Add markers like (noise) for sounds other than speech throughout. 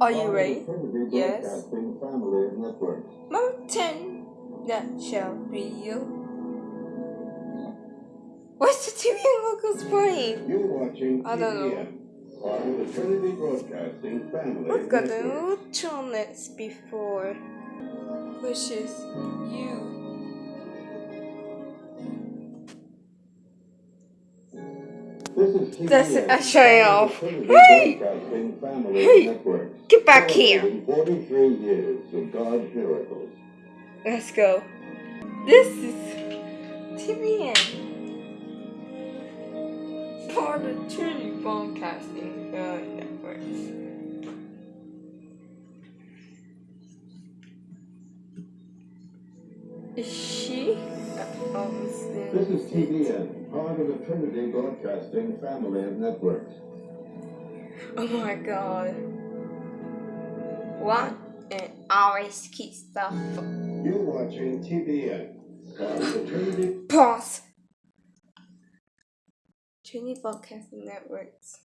Are you ready? Yes. Broadcasting Family Network. Mountain Nutshell Video. What's the TV locals playing? You're watching I don't know. Part of the Trinity Broadcasting Family We've got the alternate before, which is you. That's it, I shut it part of off. Hey! Hey! Get back here. 43 years of God's miracles. Let's go. This is TBN. Part of Trinity Broadcasting uh, Networks. Is she? Oh, This is TBN, part of the Trinity Broadcasting Family of Networks. Oh my god. What? And always keep stuff. You're watching TBN, part of the Trinity Pause. Trinity Broadcasting Networks.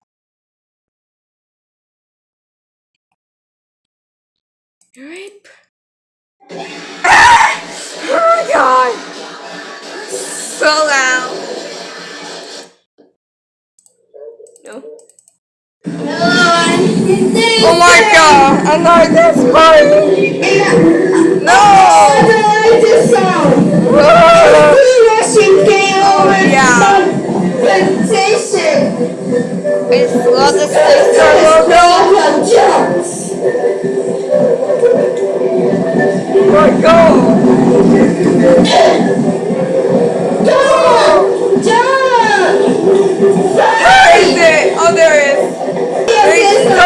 Rape. (laughs) Ah! Oh my god! So loud. No. Oh my god! I know this part. No! Whoa! Oh yeah. It's love the sister logo. Oh my god! Where (laughs)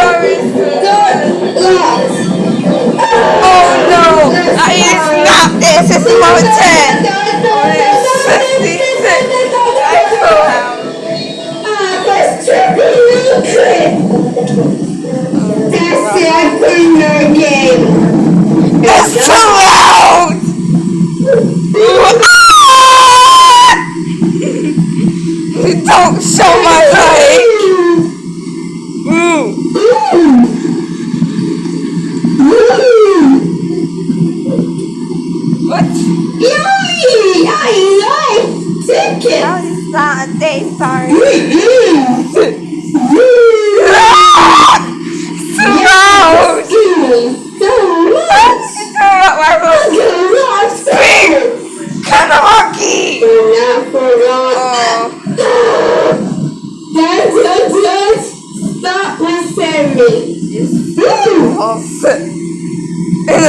Don't show my leg! (laughs) What? How is that a day sorry? Ah! Too loud! It's too loud, my phone. Speak! Kind of hockey! Oh. Stop listening. Oh, shit. And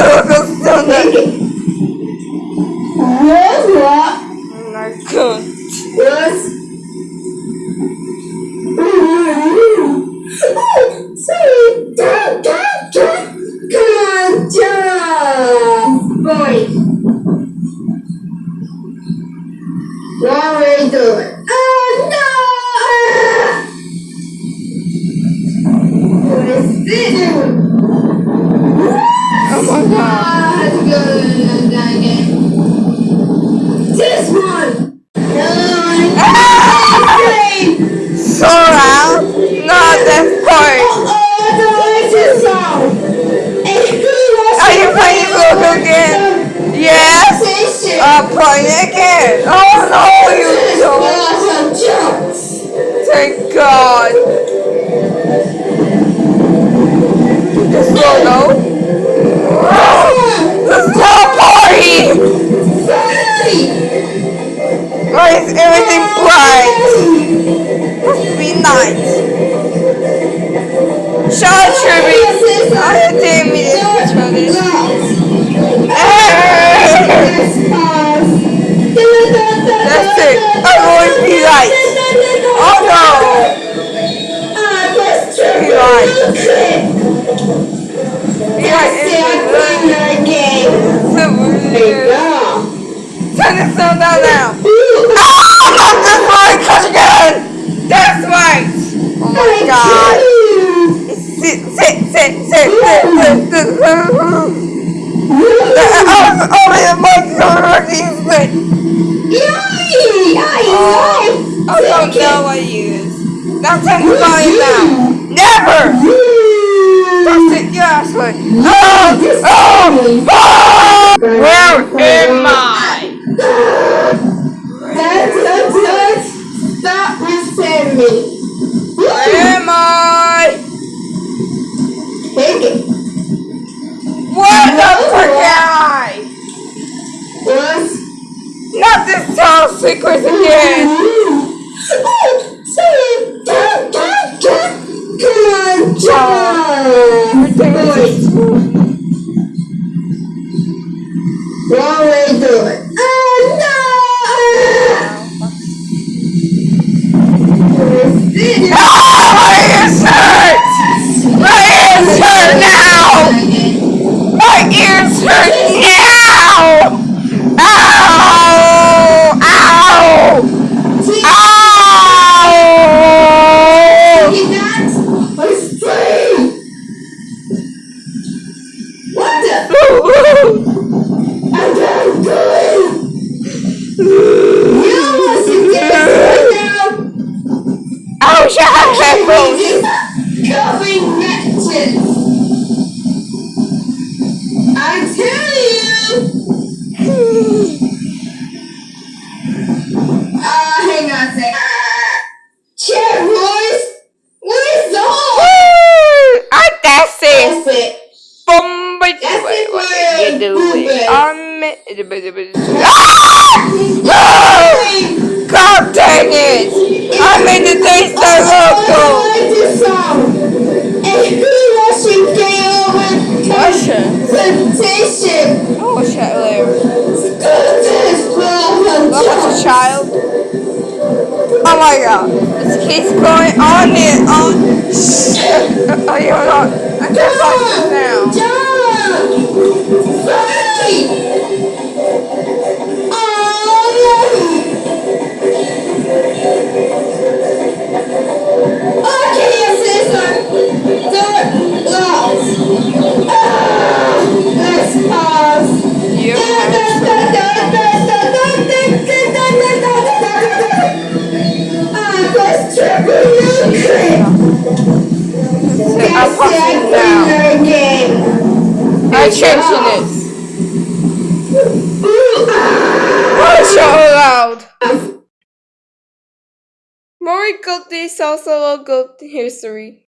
history.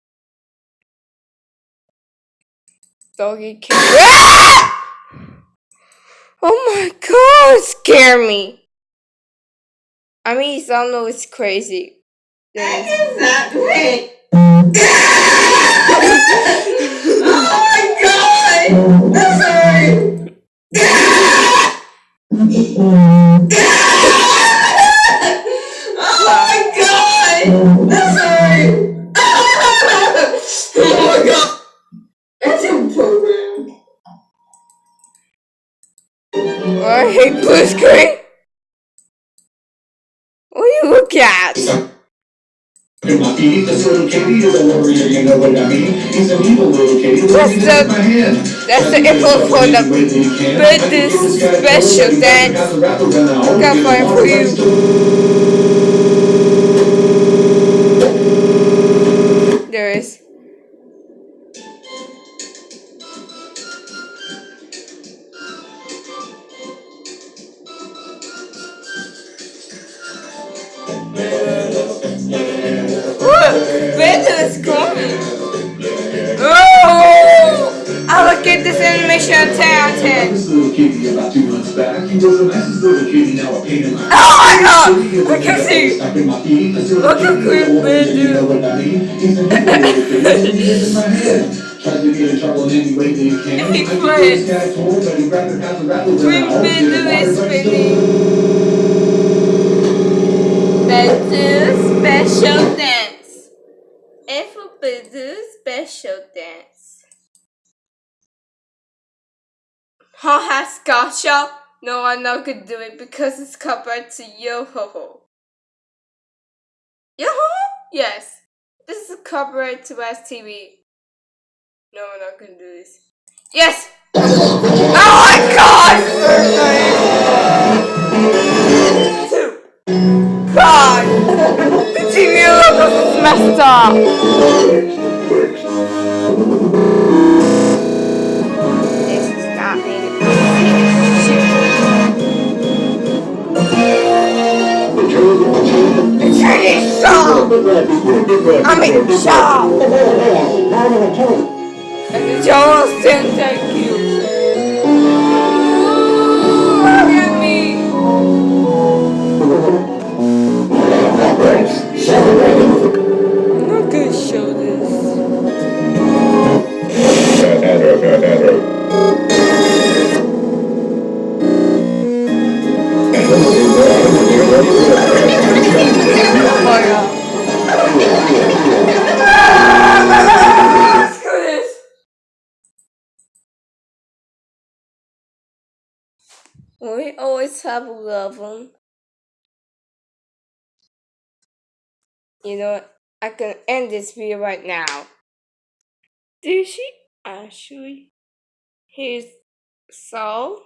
Doggy kick. Ah! (laughs) Oh my god, scare me. I mean, some know. it's crazy. That is not me. (laughs) oh my god! I'm sorry. (laughs) oh my god! Oh I hate blue screen. What do you look at? That's the, that's the info for the birthday special dance. Look out for you. Trying to get in trouble can. It's like this guy told, but he grabbed the cops special dance. F Bedou special dance. Ha ha, Scotcha. No, I'm not gonna do it because it's covered to yo ho ho. Yo ho ho? Yes. This is copyright to West TV. No, we're not gonna do this. Yes! oh my god! God! The TV logo is messed up! I mean, shut And Joel saying thank you. Look at me. I'm We always have a love. You know? I can end this video right now. Did she actually? Here's so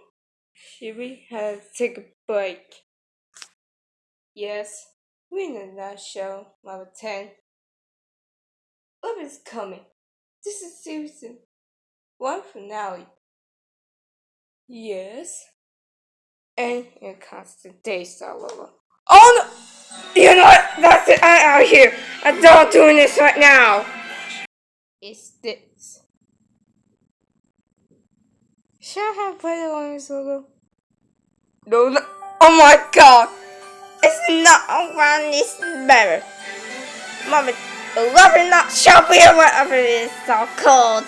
should we have to take a break? Yes, we're in that show, level 10. What is coming? This is season one finale. Yes. And here comes the daystar level. Oh no! You know what? That's it. I'm out here. I'm not doing this right now. It's this. Should I have played on this logo? No, no. Oh my god! It's not around this better. Mama, love or not shall be or whatever it is so called.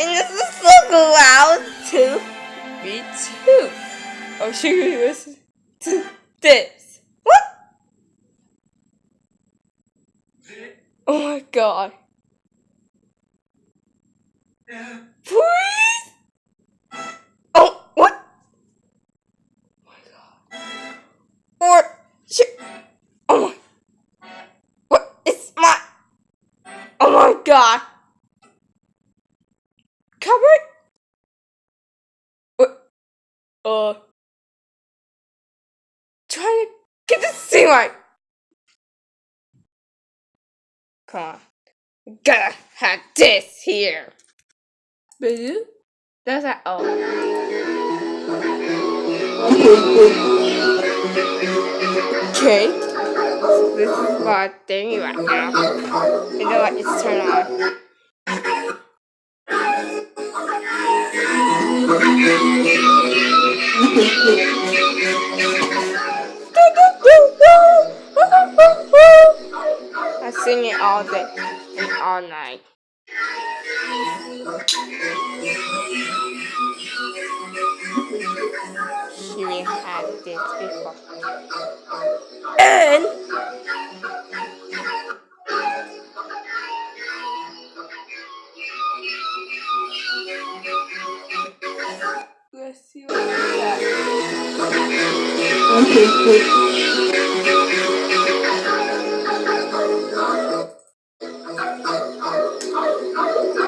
And this is so loud too. me too. Oh, should we listen to this? What? Oh my god. Please? Or, shit. Oh my. What? It's my. Oh my god. Cupboard? What? Uh. Trying to get this thing right. Come on. We gotta have this here. Boo? That's that. Oh. Okay. This is my thing right now. You know what? It's turned on. (laughs) I sing it all day and all night. (laughs) She will had this before. And let's see what we got.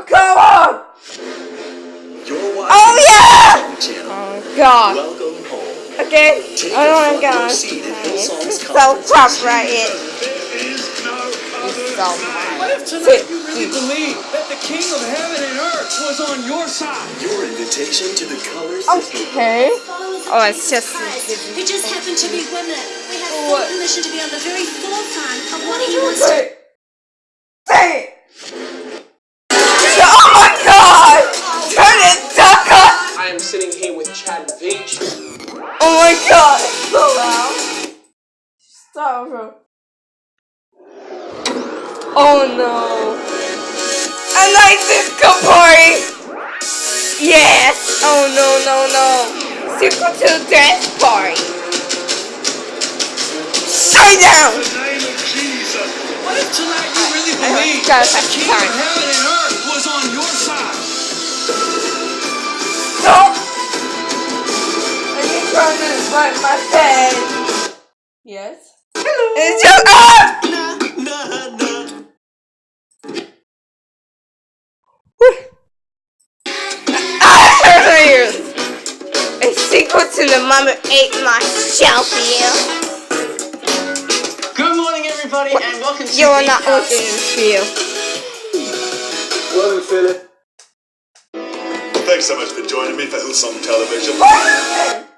Come on! You're Oh yeah! Oh my god. Welcome home. Okay, Take I a don't front want row to seat at It's so conference tough right here. There is no It's so What if tonight you really believe that the king of heaven and earth was on your side? Your invitation to the colors that Okay. Oh, it's just. We just happen to be women. We have full What? permission to be on the very forefront of what he wants to my god! It's so loud. Stop, bro. Oh no. A nice disco party! Yes! Oh no, no, no. Super to dance party. Shut down! In the name of Jesus. What if tonight you really believe gotta that the have king of heaven and earth was on your side? Stop! I need to run this like my bed. Yes? Hello. It's your ah! nah, nah. Ah, ears. A sequel to the mother ate my shelf here. Good morning, everybody, and welcome to You are the not cast. looking in feel. Hello, Philip. Thanks so much for joining me for Hillsong Television.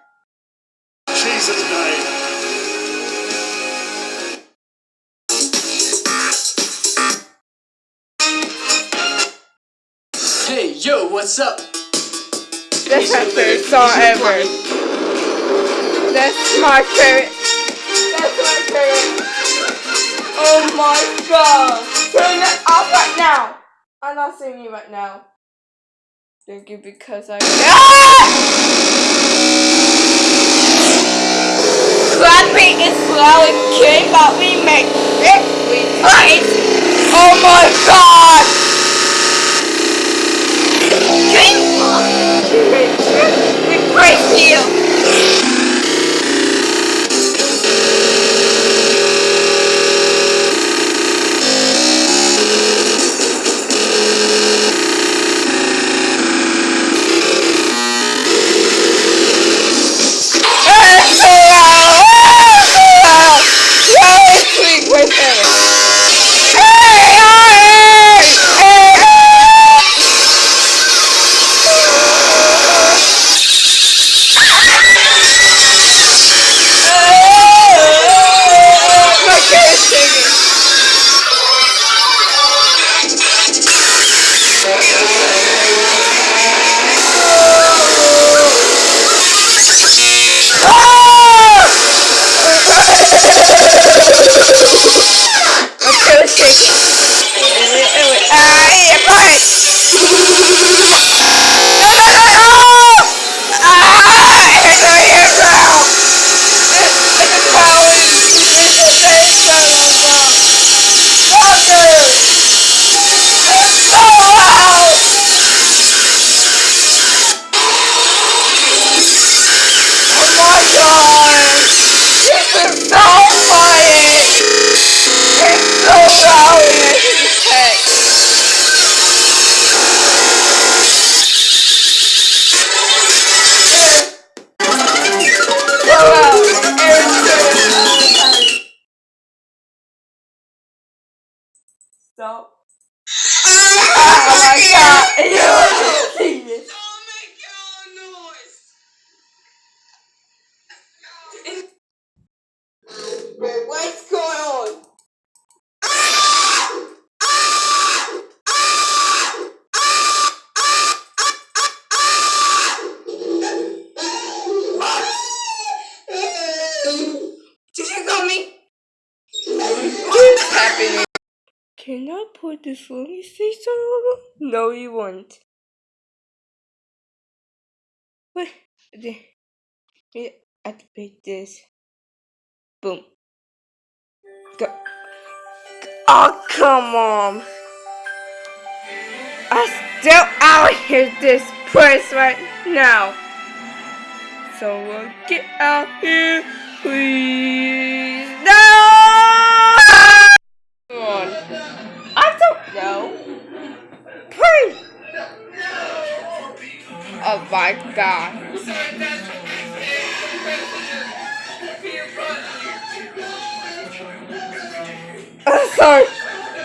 Jesus' name. Hey, yo, what's up? That's my favorite song ever. That's my favorite. That's my favorite. Oh my god. Turn it off right now. I'm not seeing you right now. Thank you because I. Ah! Clapping is slow and kid, but we make it. We fight. Oh my god. We praise you. Ha ha ha ha ha! This one, Lonely Station logo? No, you won't. Wait, yeah, activate this. Boom. Go. Oh, come on. I still out here this place right now. Someone uh, get out here, please. No! Oh god. I'm sorry.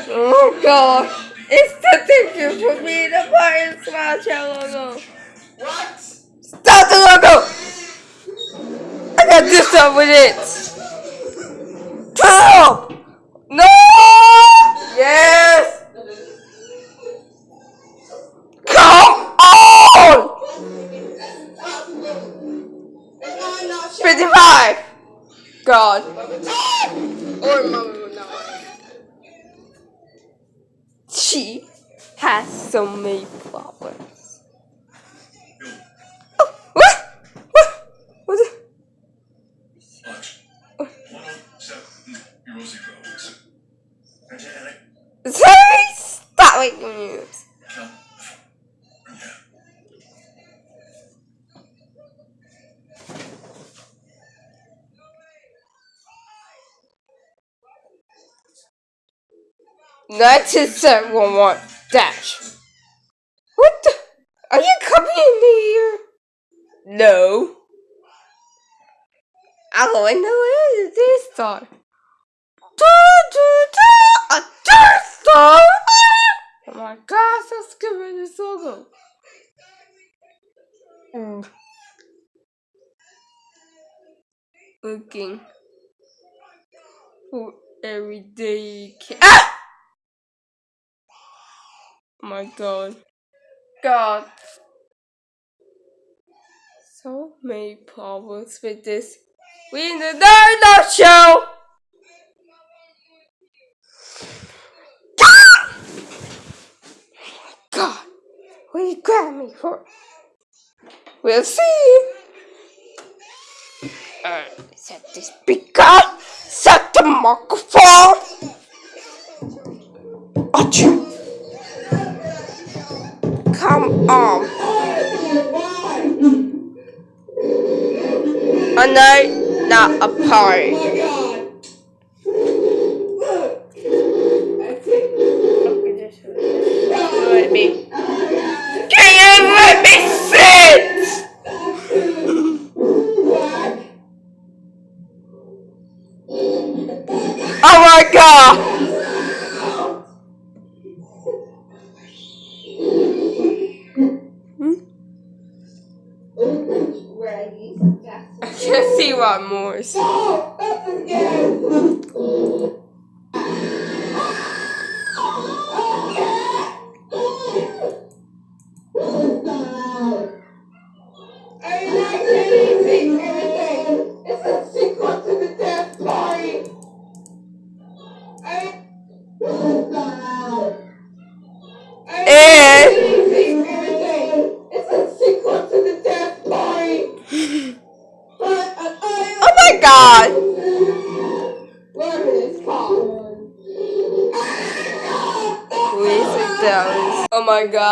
Oh god. It's the thing for me to buy and smash that logo. What? Stop the logo! I got this up with it. That's his set one one dash. What the? Are you coming in here? No. Oh, I know it is this star. A Death Star! Oh my gosh, get rid of this logo. Mm. Looking for everyday ah! my god. God. So many problems with this. We in the Nerd Show! God! What you grab me for? We'll see! Alright, set this big up. Set the microphone! come on. I know not a party.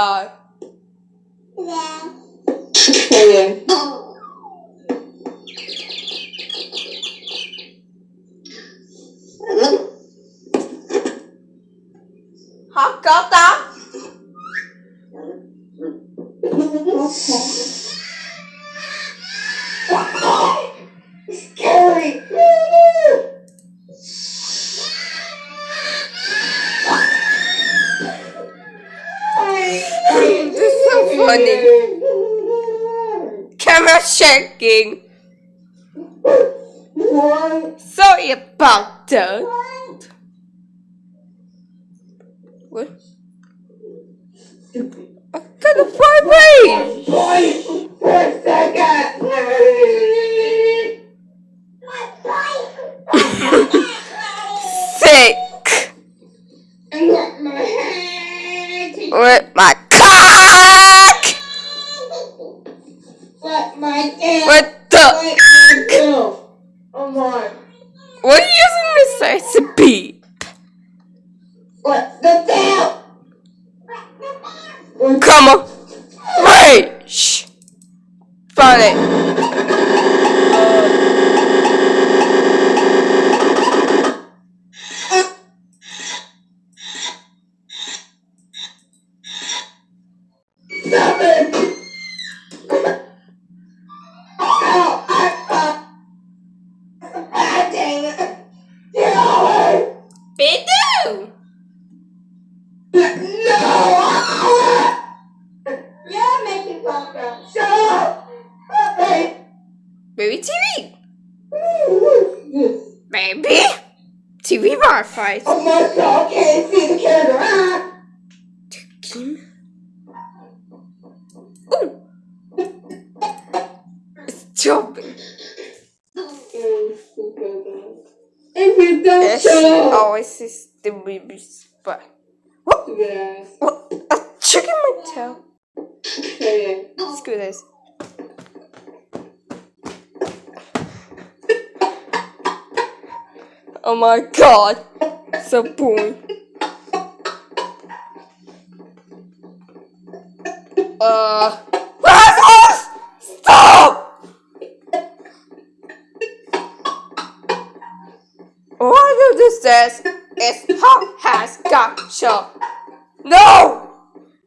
uh, my god! Sapun. Uh. Assholes! Stop! What do this says is how has got shot. No!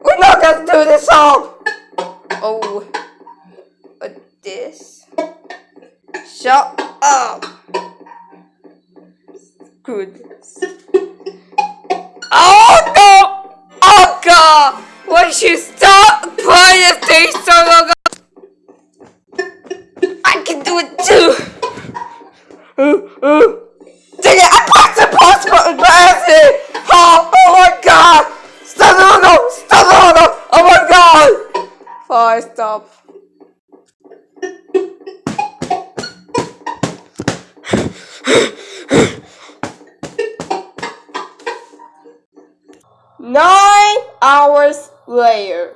We're not gonna do this song! Oh. But this. Shut up! Good. Hours later.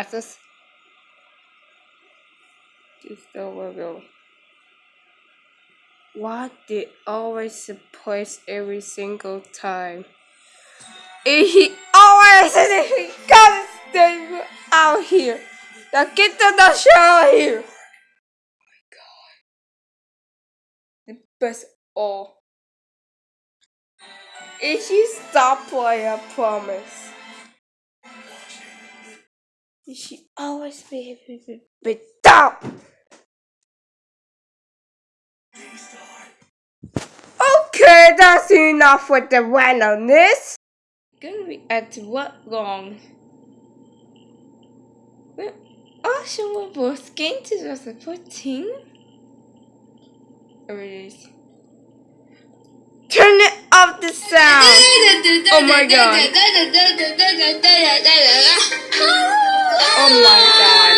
Letters. Just over go. Why did always surprise every single time? He always he gotta stay out here. Now get the the out here. Oh my god. The best all. If you stop playing, I promise. Always be to be stop. Okay, that's enough with the randomness. Gonna be at what long? Well, also, we're both game 2014. There it is. Turn it up the sound. Oh my god. Oh my god.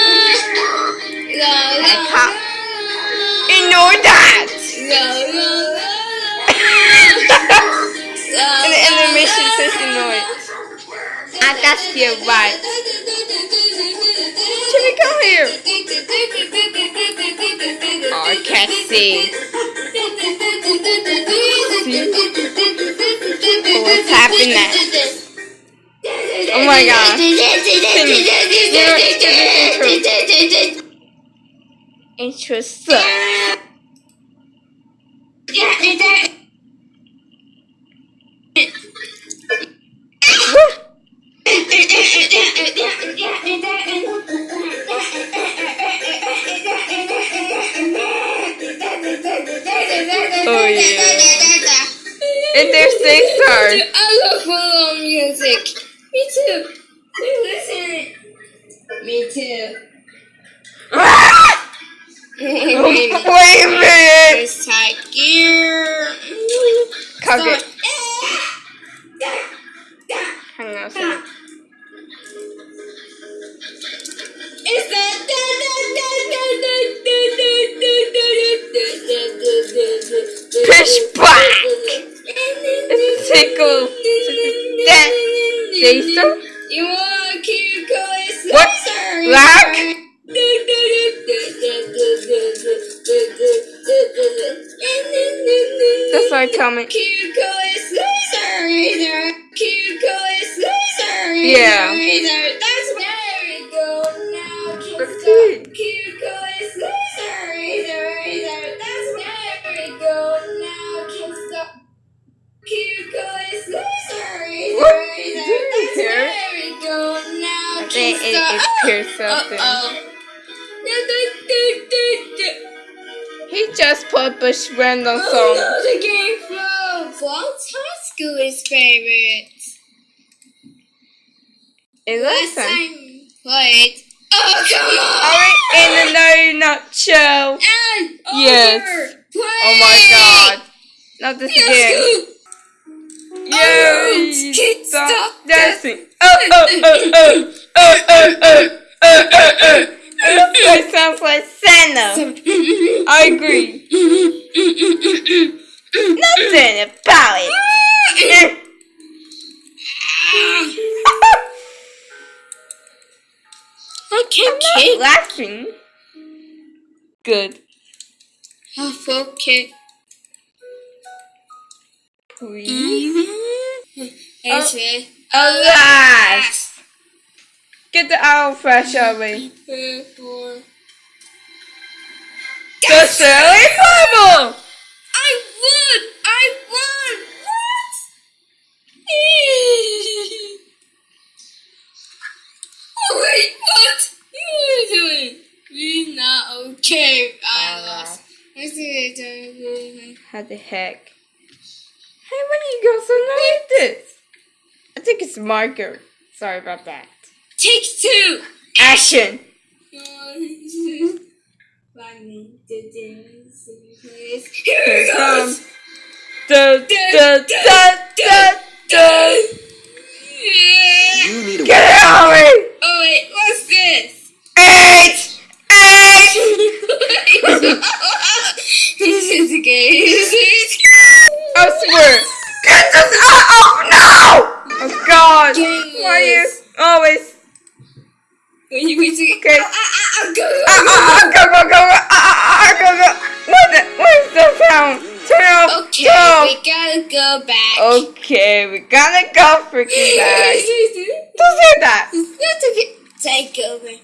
I can't ignore that. (laughs) and the animation says ignore it. And that's your right. Jimmy, come here. Oh, I can't see. What's happening? Oh my god. Interesting. Oh yeah. And there's six stars. I love follow music. Me too. We Listen. Me too. (laughs) Wait a minute. It's Tiger. Okay. Hang on a second. Is that Push back. Tickle. That. Jason? You want cute boys? What? That's my comment. Cute boys. Cute boys. Yeah. That's we go. Now can Let's stop. see. Cute boys, loser. That's go. Now can stop. Cute boys, loser. What are you doing That's here? there we go. Now can think it, stop. it appears something. Uh-oh. He just put a random Oh song. no, the game froze. What's high school is favorite? It looks Last time played. Oh come on! Are we in another nutshell? And Yes. Oh my god. Not this Yes, again. Yay! Stop stop dancing. Oh, oh, oh, oh, oh. Oh, oh, oh. Oh, oh, oh. It sounds like Santa. I agree. (laughs) Nothing about it. (laughs) I can't Not kick. laughing. Good. Mm-hmm. Oh, okay. Please. It's me. Alas! Get the owl fresh away. The silly bubble! I won! I won! What? (laughs) oh wait, what? Doing? We not okay. I lost. Do it. How the heck? Hey, when you go so like this? I think it's marker. Sorry about that. Take two. Action! (laughs) Here it comes. Da, da, da, da, da. You need a Get it out of me! This is a game. I swear! Get this out! Oh no! Oh god! Why you always When you to Okay. Ah, ah, ah, go. Ah, ah, ah, go, go, go, ah, ah, ah, go, go. What the, what is the sound? Turn off. Okay, Go. we gotta go back. Okay, we gotta go freaking back. Don't say that. That's okay. Take over.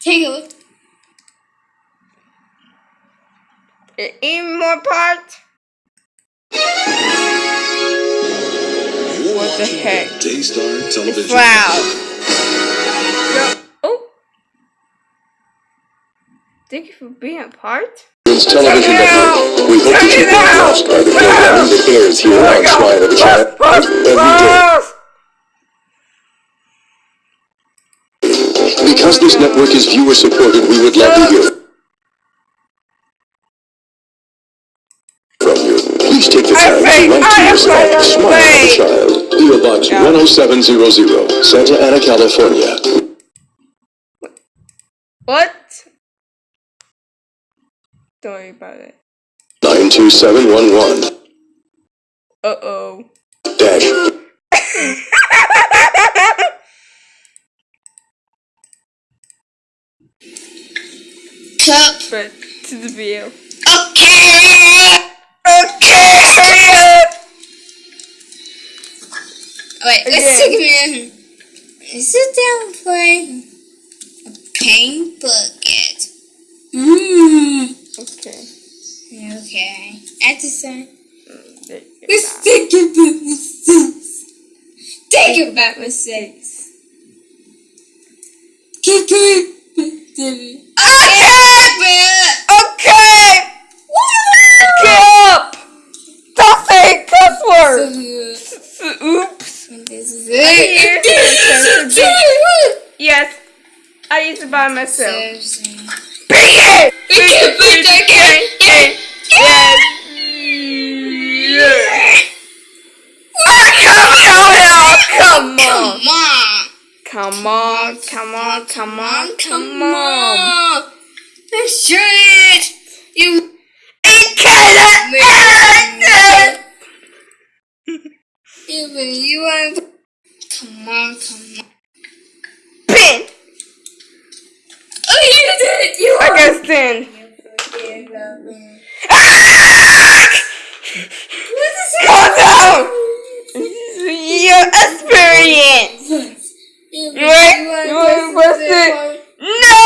Take over. Even more part? What the heck? Daystar It's Television. loud. Go. Oh. Thank you for being a part. Television Network. We hope that you've it been down. impressed by the programming that airs here on the Child every day. Because this network is viewer supported, we would love to hear Please take the time to think I am us Smile of the Child, PO Box 10700, Santa Ana, California. What? Don't worry about it. 92711. Uh oh. Dash. (laughs) Cup. but to the video. Okay. Okay! Wait, let's Again. take a minute. Sit down and play a paint bucket. Mmm. Okay. Okay. At the same. there you go. Let's think about mistakes. Think about mistakes. Keep going. it. Okay! Get up! Don't say cuss words! Oops. This is it. Yes, I used to buy myself. Seriously. Bring it! We can put the game. Yes! Yes! Oh, come on, come on! Come Come on. on, come on, come on, come Come on! on. Let's try it. You. Even you want. Come on, come on. Pin! Oh, you did it. You I can stand. What is? Calm down! Your experience! You Right? You press it? No!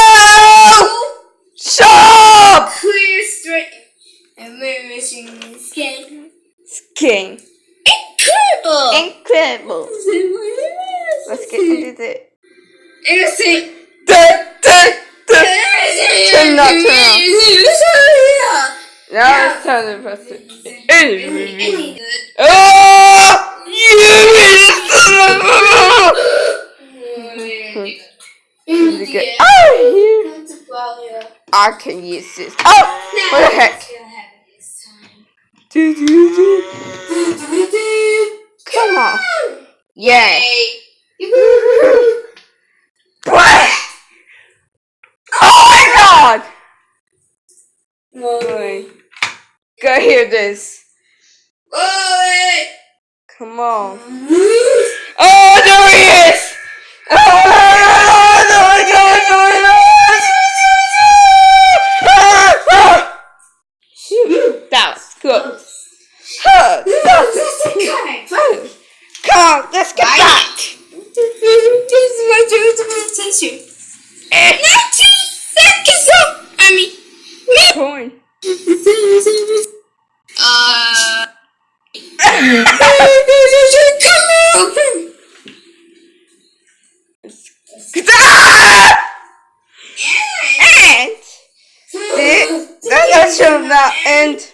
Shut up! Clear straight. And we're missing this game. King. Incredible! Incredible. Let's get into it. Innocent. Da, da turn that, turn that. Now it's time to press it. Oh! You get out of here! I can use this. Oh! What the heck? Come on! Yay! Oh my god! Wait. Go hear this. Boy. Come on. (laughs) Oh, there he is! Oh. oh Shoot, that was close. Huh, that was. Come on, let's get back. (laughs) Coin. uh. And that end.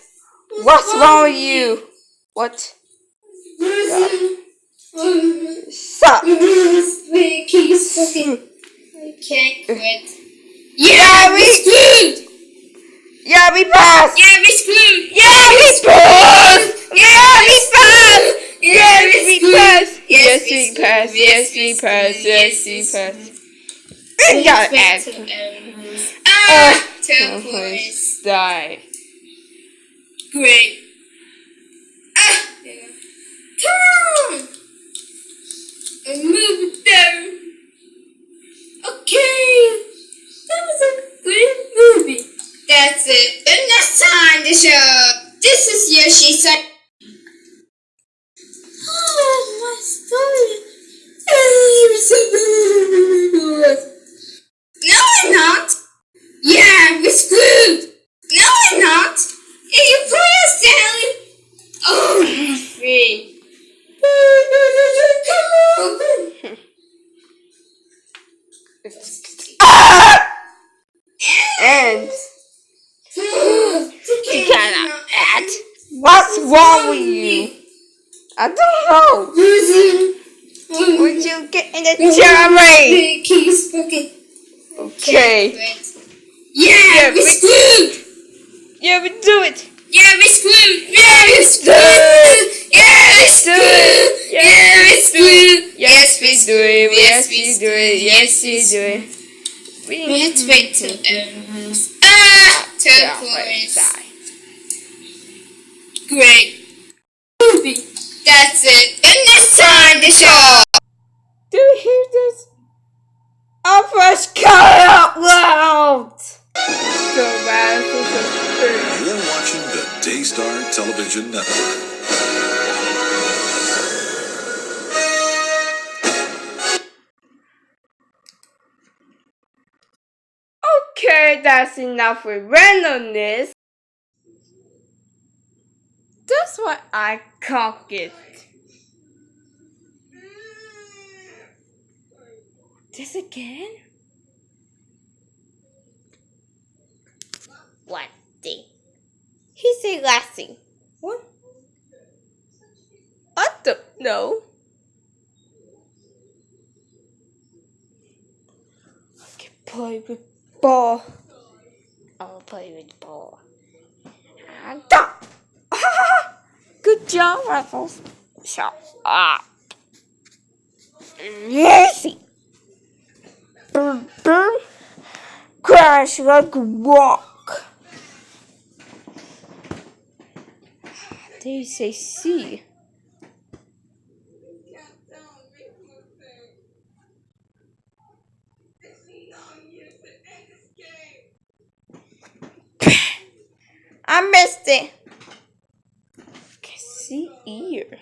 What's wrong with you? What? Stop. (laughs) Okay, quit. Yeah, we screwed. Yeah, we passed. Yeah, we screwed. Yeah, we passed. Yeah, we passed. Yeah, we passed. Yes, we passed. Yes, we passed. Yes, we passed. We got it. Ah, turquoise. Die. Great. Ah. Come move it Okay. That was a good movie. That's it. And next time the show. This is Yoshi San. Oh, my story. No, I'm not. Yeah, we're screwed. No, I'm not. Hey, you play us, Sally. Oh, I'm free. Come on. And You cannot act. what's wrong with you? I don't know. Would you get in the cherry? Keys, okay. Okay. Yeah, Yeah, we we- screwed. Yeah, we do it. Yeah, we screwed. Yeah, we screwed. Yeah, we screwed. Yeah, we screwed. Yes, we do it. Yes, we do it. Yes, we do it. We We have to wait till it ends. Ah, Yeah, wait, turquoise. die. Great. Movie. That's it. And next time the show. Do you hear this? Our first cut out loud. So bad. You're watching the Daystar Television Network. Okay, that's enough with randomness. That's what I cock it. This again? What thing? He said last thing. What? I don't know. Play with ball. I'll play with ball. And. (laughs) Good job, Ruffles. Shut up. Lazy. Boom, boom. Crash like a rock. They say C. I missed it. Can see ear.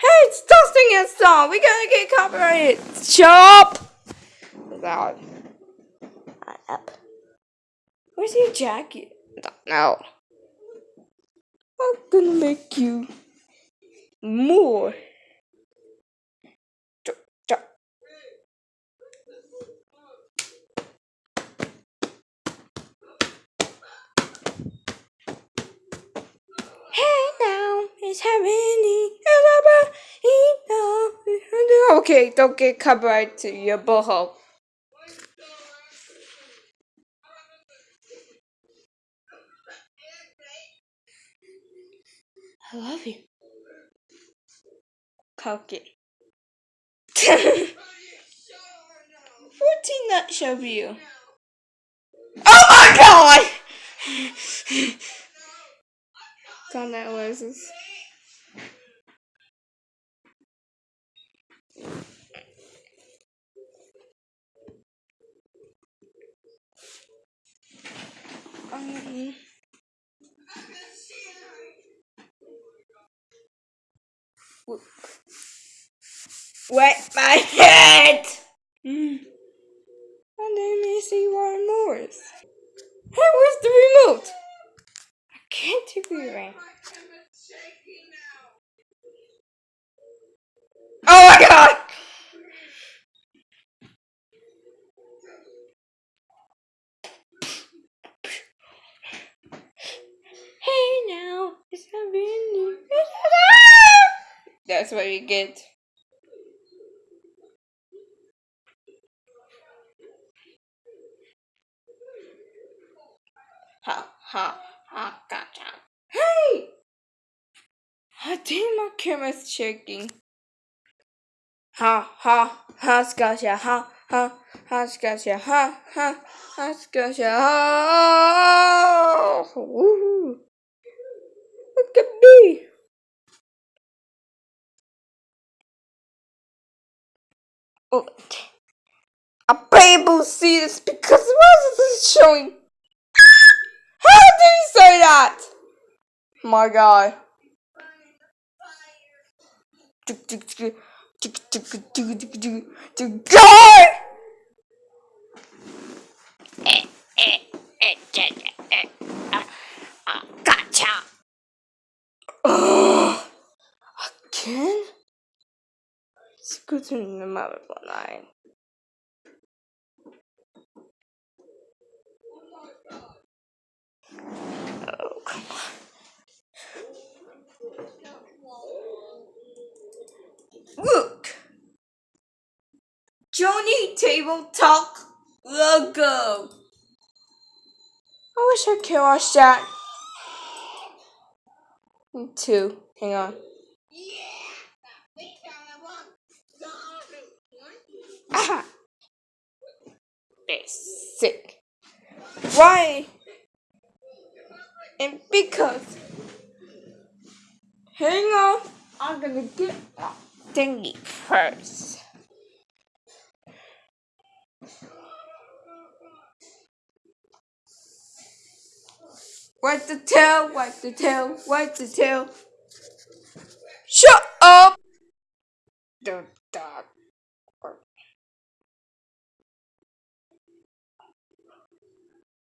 Hey, stop singing a song. We're gonna get copyrighted. Up. Loud. Up. Where's your jacket? Know. I'm gonna make you more. Hey, is happening. Okay, don't get to your boho. I love you. Cocky. (laughs) 14 nut show view. Oh my god! Thought that was. Um, wet my head! Mm. And then me see one more. Hey, where's the remote? I can't do it right. Oh my god! Hey now, it's happening. That's what you get. Ha ha ha gotcha. Hey! I think my camera's shaking. Ha ha ha gotcha ha ha ha gotcha ha ha ha gotcha ha. Woo! Look at me. Oh, a people see this because why is this showing? How did he say that? My God. God! Gotcha. Ugh. Again? Let's go to the mother Oh, come on. Look! Joni Table Talk logo. I wish I could watch that. Too. Hang on. Aha! Basic. Why? And because. Hang on. I'm gonna get my thingy first. What's the tail? What's the tail? What's the tail? Shut up!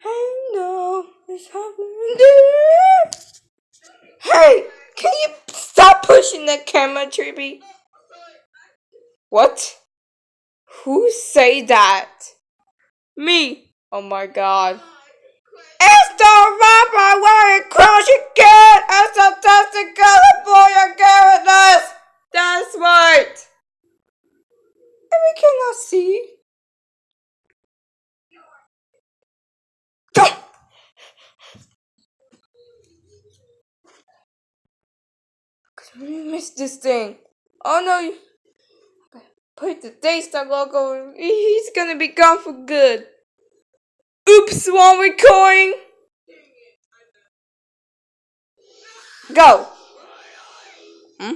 I know it's happening. Hey, can you stop pushing the camera, Trippy? What? Who say that? Me. Oh my god. It's the rapper wearing crush again! It's a fantastic California carrotless! That's right! And we cannot see. Go! (laughs) Missed this thing. Oh no! Put the Daystar logo. He's gonna be gone for good. Oops, one recording. Go. Hmm?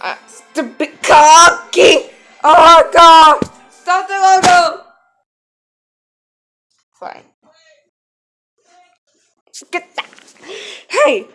Ah, stupid cocky. Oh god. Stop the logo. Fine. Get that. Hey.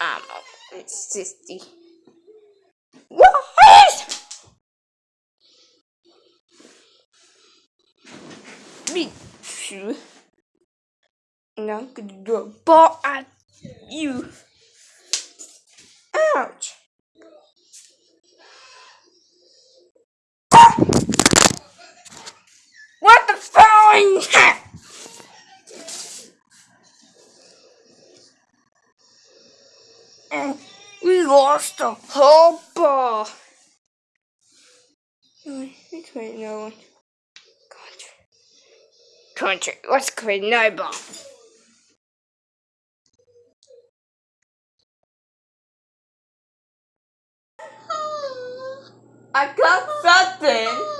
I'm sixty. What? Me too. Now I'm gonna do a ball at you. Ouch. lost the whole ball. Let's create another one. Country. Country. Let's create another ball. I got something.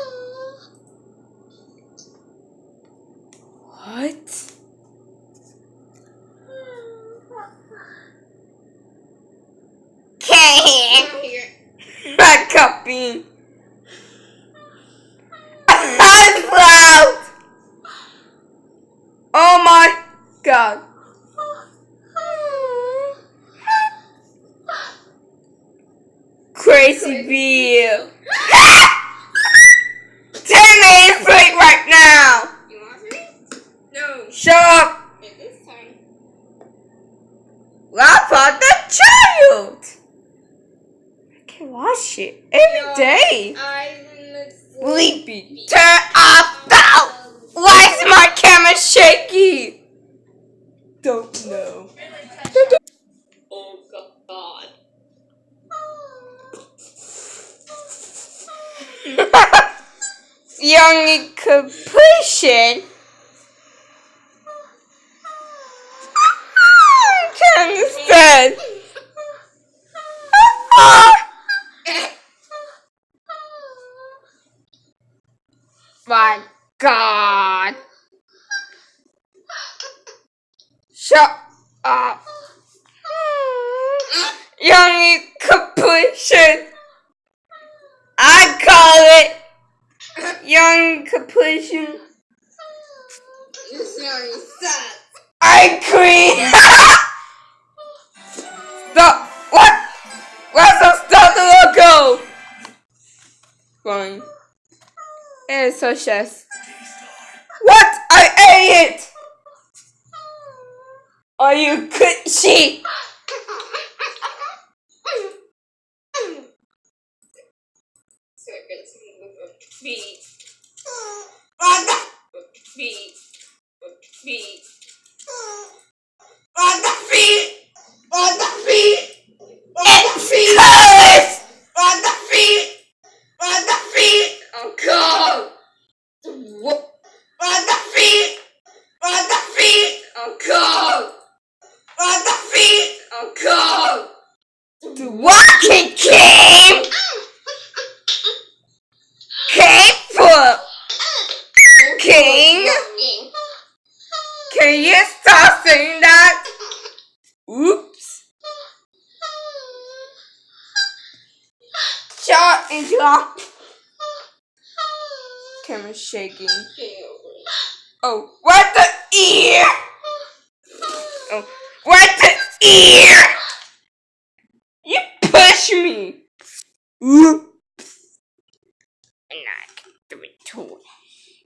and not the retort.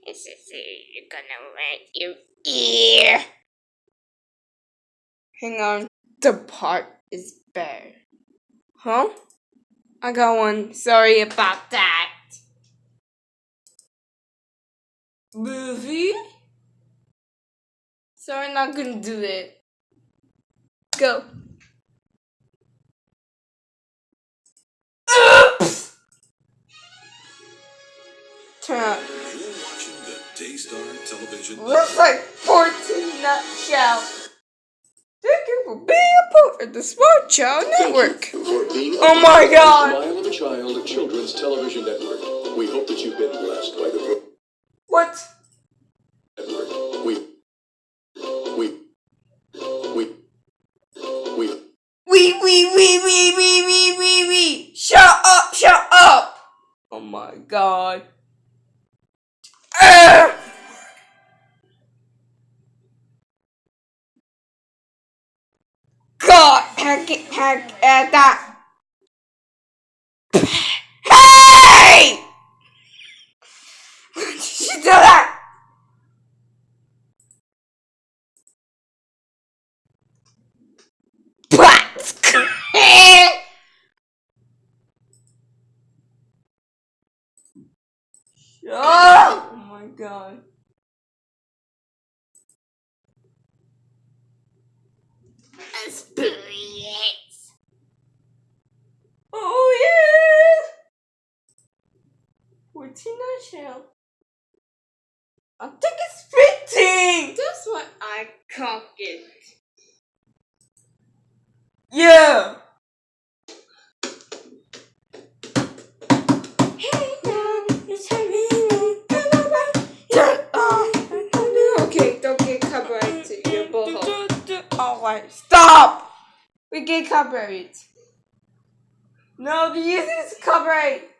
It's just uh, you're gonna rent your ear. Hang on, the part is bare. Huh? I got one. Sorry about that. Movie? Sorry, not gonna do it. Go. crap. Looks like 14 nutshell. Thank you for being a part of the Smart Child Network. Oh my god. Child Children's Television Network. We hope that you've been blessed by the What? Packet, pack, uh, that. hey! (laughs) Why did you do that? oh my god. 14 shell. I think it's 15! That's what I call it. Yeah! Okay, don't get copyright to your bullhole. Alright, stop! We get copyright. No, the user is copyright.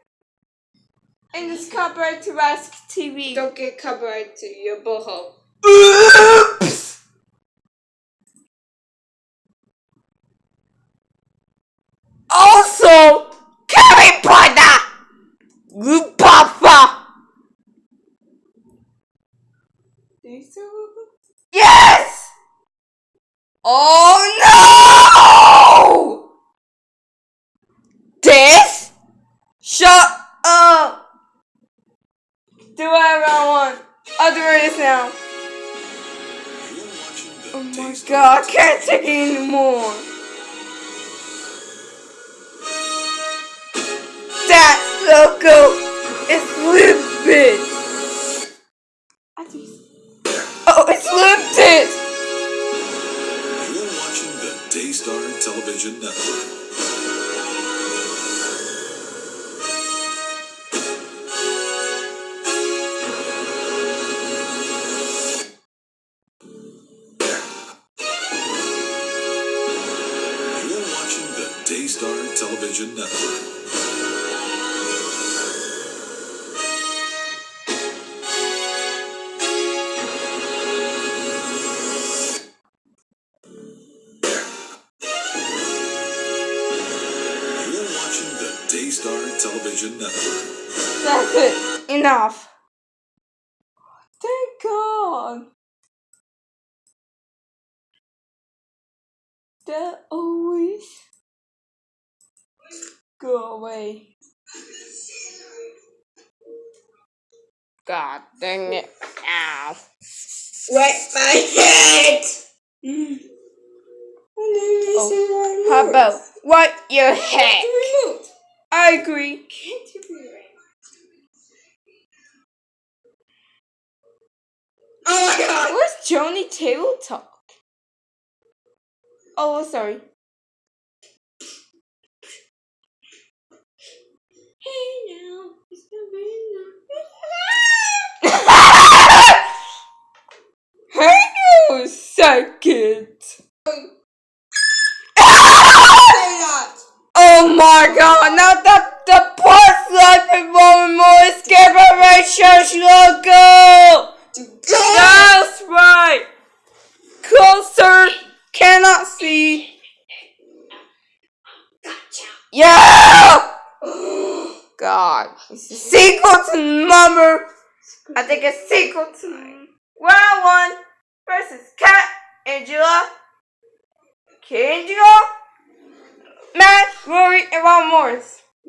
And it's copyright to Ask TV. Don't get copyright to your boho. Oops! Also, Harry Potter! Papa! Yes! Oh no! This? Shut up! Do whatever I want. I'll do this now. Oh my god, I can't take it anymore. That logo is think. Oh, it's limited. You're watching the Daystar Television Network.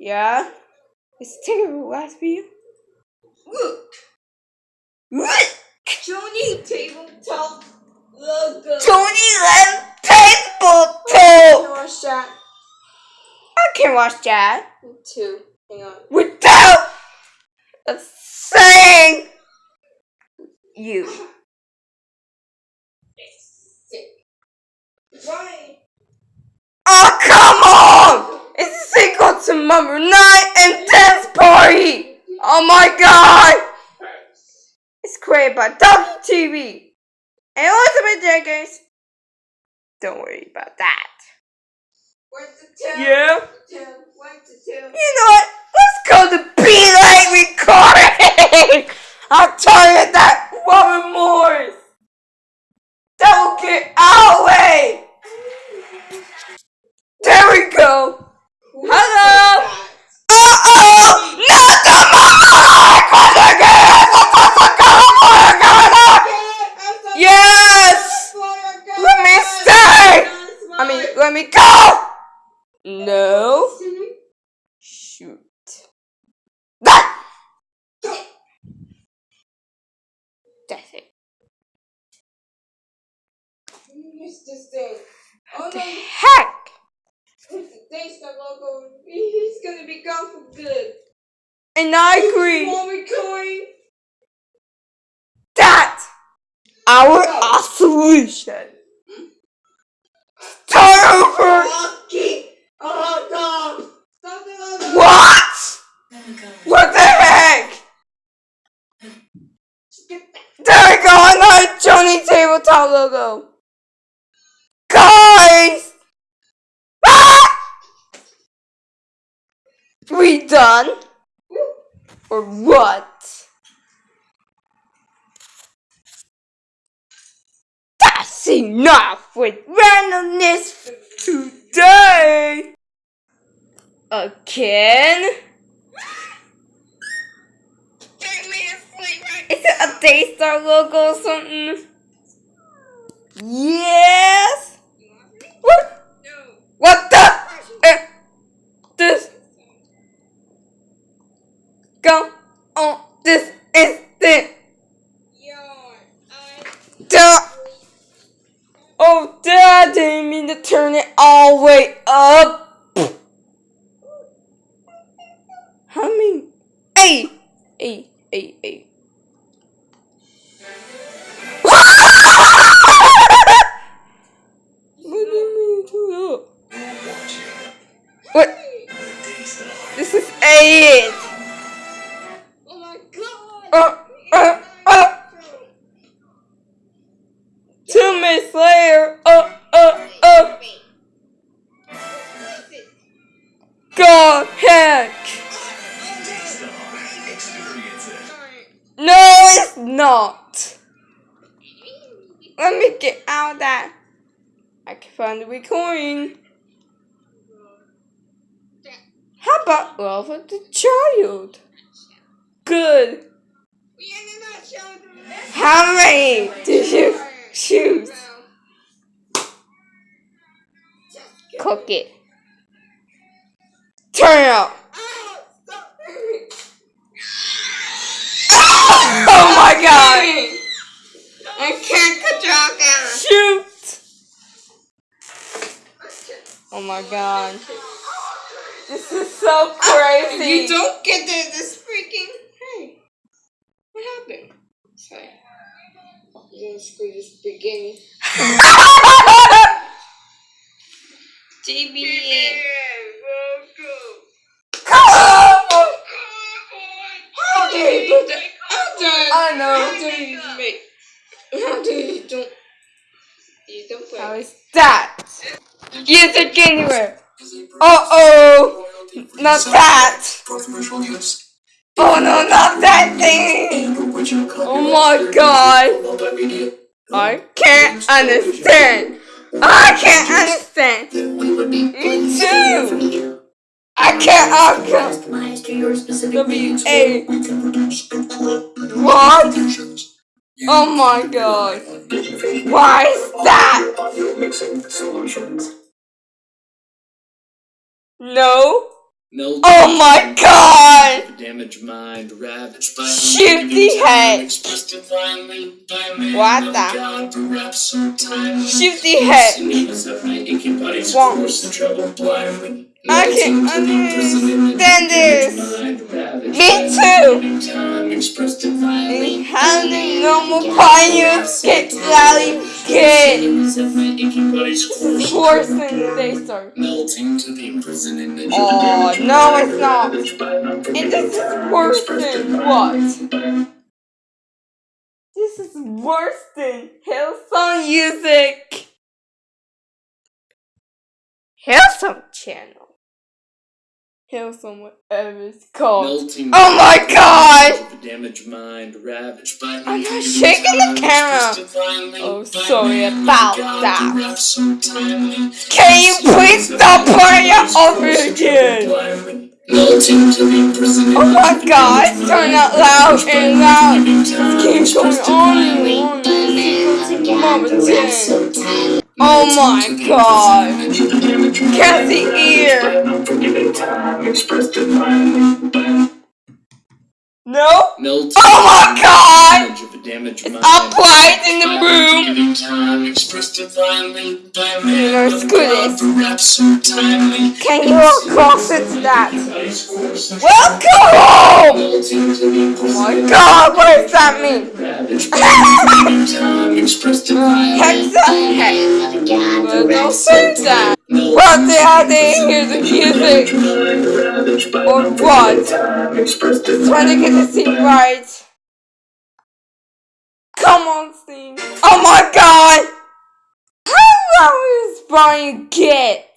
Yeah? It's terrible last video. Look! Look! Joni tabletop logo. Tony Len Table Talk! watch that. I can watch that Me too. Hang on. without saying you. Right. Oh, come on! It's a sequel to Number 9 and Dance Party! Oh my god! It's created by WTV and Elizabeth Jenkins. Don't worry about that. Where's the two? Yeah? Two. Where's the two? You know what? Let's go to Be Like Recording! I'm tired of that Robert Morris! That will get our way! There we go! Hello! Uh-oh! Not the mic! Yes! Let me stay! I mean, let me go! No. Shoot. That! That's it. It's this thing. Oh The no, heck? it's the Daystar logo. He's gonna be gone for good. And I agree. That our our solution. Start over. Oh no! What? What the heck? There we go, another Joni Tabletop logo. Guys! Ah! We done? Or what? That's enough with randomness for today! Again? Is it a Daystar logo or something? Yes! What? What the? Uh, this. Go on this instant. Duh. Oh, Dad, didn't mean to turn it all the way up. How many? Hey! Hey, hey, hey. What do you mean to that? What? This is it. Uh, uh, uh. Two minutes later. Uh, uh, uh. God heck. No, it's not. Let me get out of that. I can find the recording. How about love of the child? Good. How many did you choose? Cook it. Turn it up. (laughs) Oh my god! I can't control camera. Shoot! Oh my god. This is so ah, crazy. You don't get this freaking. Hey, what happened? Sorry. You're gonna screw this beginning. JB. How dare you put that? How dare I know. How dare you make? How dare you don't? You don't play. How is that? Use it anywhere. Uh oh. Not that. Oh no, not that thing. Oh my god. I can't understand. I can't understand. Me too. I can't. I can't. Customized to your specific W needs. A. What? Oh my god. Why is that? No. Oh my god. damaged mind, ravaged by Shoot the head. What the- God, perhaps sometimes. Shoot the head. Sinners of my aching body's Won't. force and trouble blindly. I can Melting to the imprisonment understand this. Me too. man. Time expressed divinely. How the normal pioneers get rally kid? Sinners of my aching body's It's force worse than they start. melting to the imprisonment Oh, no, it's not. And this is worse than what? This is worse than Hillsong Music. Hillsong Channel. Whatever it's called. Melting Oh my god! Damaged mind ravaged by I'm not shaking the camera. Oh, sorry about that. Can you please stop playing it over again? Melting to the imprisonment Oh my god, it's turning out loud and loud. Keep going on and on. Oh my god. Can't see ear. No, No? Milton. Oh my god! Image of a mind. Upright in the room! Giving time expressed divinely by You man know, of it's God, good. perhaps so timely. Can you all cross it to that? Anybody's course and Welcome home! Melting to the Oh my god, what does that mean? ravaged by giving time expressed divinely. Hexa? Hex. Well, don't say that. What the hell they hear the music? Or what? Trying to get the scene right. Come on, Steve. Oh my god! How long is Brian get?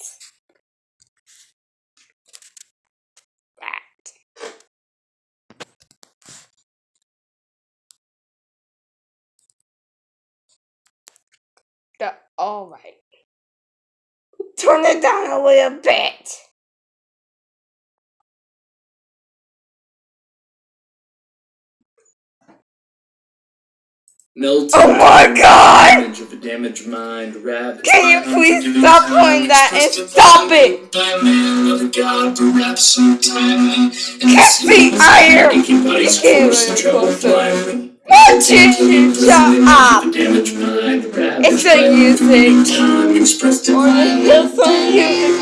Alright. Turn it down a little bit. Oh my god! Image of a damaged mind, ravaged Can you please stop doing that and stop it? By man of God, perhaps so timely. Can't see iron. Aching bodies Get forced trouble closer. Blindly. Won't you you shut up? Damaged mind, ravaged It's unforgiving music. Or there's some music.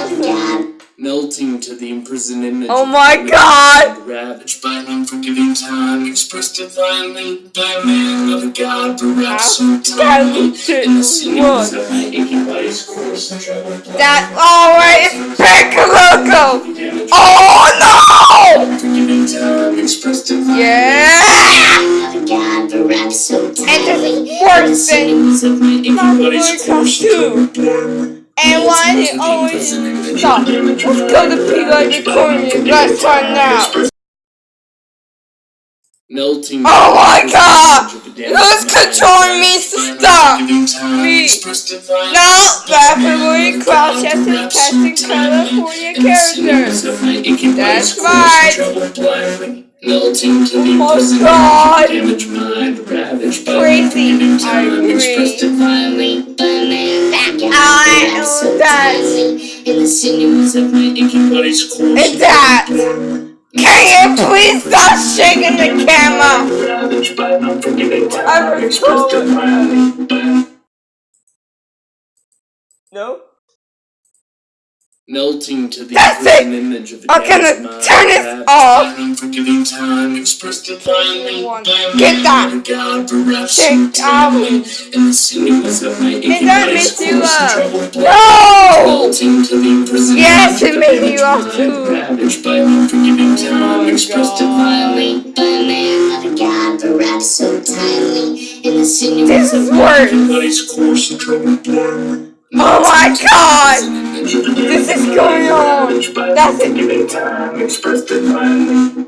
Melting to the imprisoned image. Oh my the God. Ravaged by unforgiving time, expressed divinely by man of God, perhaps so timely. In the sinews of my aching body's course That alright is Piccoloco! Oh no! Unforgiving time, expressed divinely. Yeah! God, perhaps so And this timely. is worse than Sinews of my aching body's boy comes course and too. trouble And why it always stop? Let's go to P the corner. Let's find out. Melting. Oh my God! a Who's controlling me to stop? Me. expressed divinely No, by rapidly crouch as perhaps casting. California In the sinews characters. of my aching That's right. And trouble blindly. Melting to oh, the Oh my God. image damaged mind, ravaged by Crazy. unforgiving I time, agree. expressed divinely by man of God, I perhaps so know that. In the sinews of my aching body's course And and that. Can you please stop shaking the camera? ravaged by unforgiving time, I would expressed call it- divinely by No. Melting to the That's imprisoned it. image of a I'm gonna mind, turn it ravaged off. by unforgiving time, expressed divinely One. Get that. of God, perhaps Check so out. timely. In the sinews of my aching that body's makes you up. No! Melting to the imprisoned Yes, image it made you damaged up too. Ravaged by unforgiving time, expressed divinely By man of God, perhaps so timely. In the sinews This of is my worse. aching body's course and troubled blood. Oh my god! This is going on. That's it.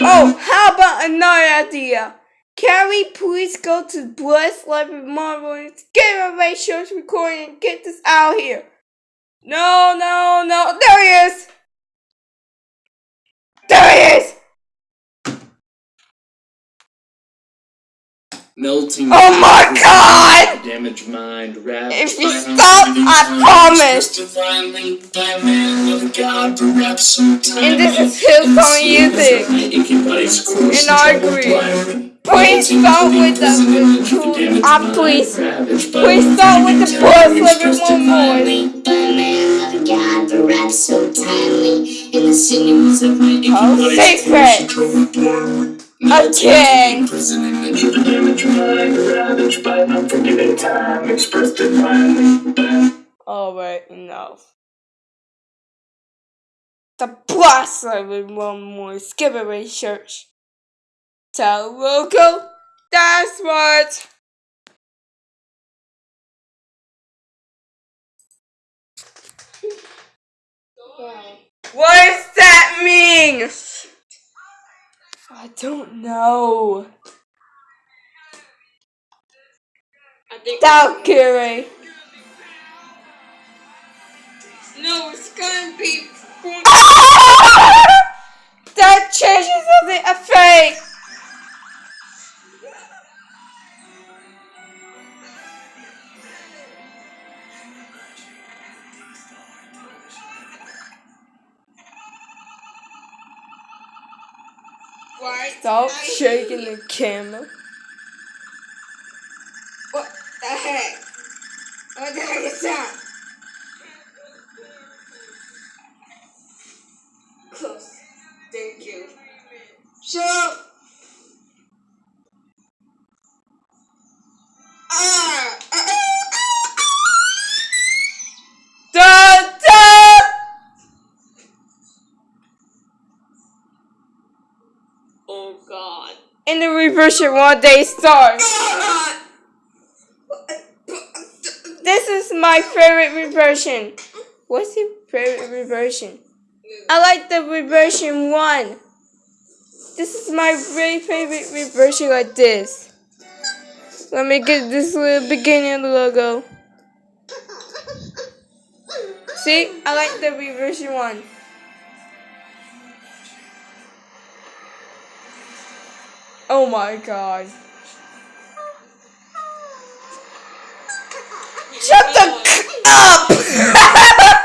Oh, how about another idea? Can we please go to Bless Library Marvel and get a Ray Show's recording and get this out here? No, no, no. There he is! There he is! Melting. Oh my God! Damaged mind, If you stop, I promise. expressed divinely by man of God, perhaps so And this is Hillsong In music. sinews of my aching body's course And I agree. Please Melting start to the with the imprisoned image of a cool. damaged mind, please. Please start with the unforgiving Bless time, Library expressed Marvel. divinely. by man of God, so timely. In the of my Oh, secret. A. Alright, enough. The Blast Library one more skip away church. Tell local. That's what. What does that mean? I don't know. Valkyrie. No, it's gonna be. (laughs) that changes the effect. What? Stop I- shaking the camera. What the heck? What the heck is that? Close. Thank you. Shut up! Ah! ah, ah, da! Oh god. In the reversion one day start. Ah! This is my favorite reversion. What's your favorite reversion? I like the reversion one. This is my very favorite reversion like this. Let me get this little beginning of the logo. See, I like the reversion one. Oh my god. Shut the c- up! (laughs)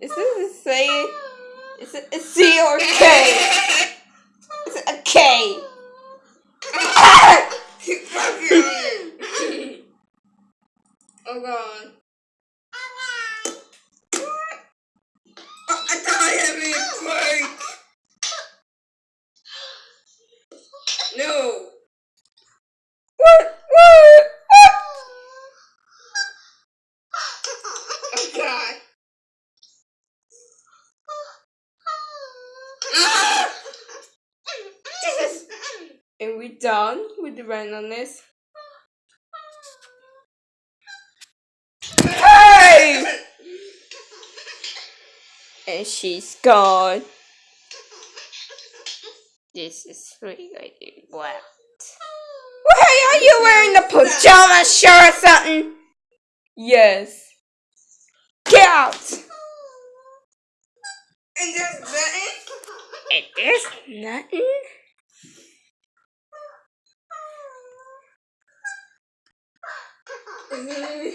Is this a say? Is it C or K? Is it a K? oh god. Oh, I thought I had me a quake. No. What? What? What? Oh god. Ah! Jesus. And we with the randomness? Hey! And she's gone. This is really wet. Why are you wearing a pajama shirt or something? Yes. Get out! And there's button. It is nothing. (laughs)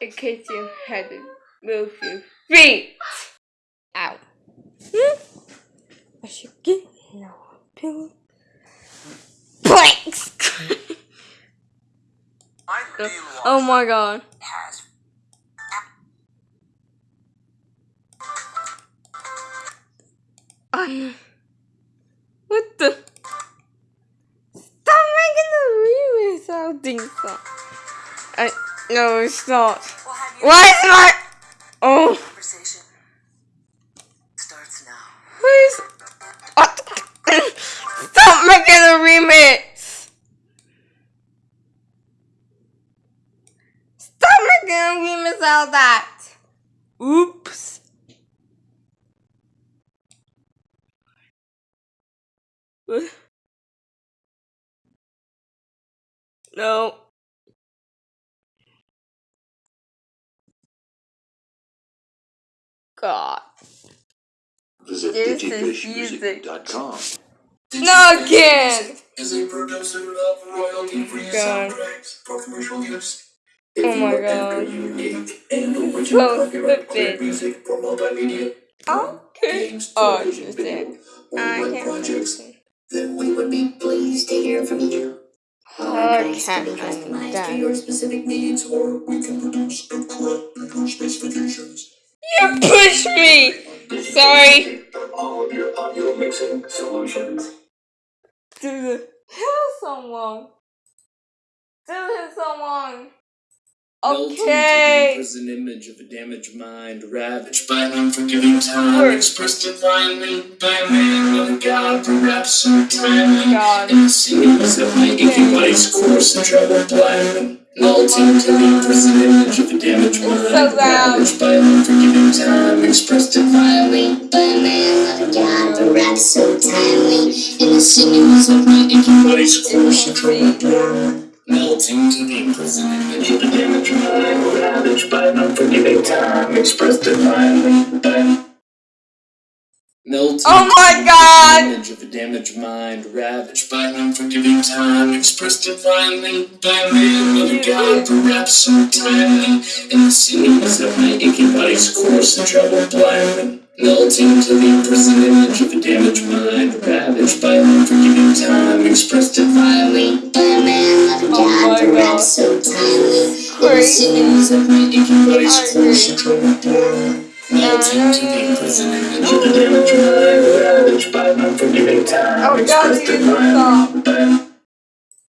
In case you had to move your feet. Ow. Hmm? I should get no pillow. Planks! (laughs) oh my god. Um, what the? Stop making the remix sounding so. I no, it's not. Why is my? Oh, Conversation starts now. please. (laughs) Stop making a remix. Stop making a remix out of that. Oops. (laughs) No. God. Visit This digifishmusic.com. No again. Is a producer of royalty-free oh soundtracks for commercial use. Oh If my you God. unique and original Close copyright the music for multimedia, Okay. games, Oh, television, video, or I can't projects, listen. then we would be pleased to hear from you. I Price can be to your specific needs, or we can produce a correct to your specifications. You pushed me. Sorry. All of your audio mixing solutions. Dude, kill someone. Dude, someone. Okay. Prison image of a damaged mind, ravaged by an unforgiving time, Word. expressed divinely by a man with a god, perhaps so timely. In the scenes of my aching body's course and travel blindly. Melting to the prison image of a damaged mind, so ravaged by an unforgiving time, expressed divinely by a man of God, perhaps so timely. In the sinews of my aching body's course and travel blindly. Melting to the prison image of a damaged mind, ravaged by an unforgiving time, expressed divinely Oh my God! Image of a damaged mind, ravaged by an unforgiving time, expressed divinely by god, perhaps so timely. In the of my aching body's course and travel blindly. Melting to the imprisoned image of a damaged mind, ravaged by unforgiving time, expressed divinely By a man of god, perhaps so timely. The sinews of my aching body's course and travel blindly. Melting to the uh, imprisoned image of a damaged mind, ravaged by unforgiving time, Oh, God, expressed you stop.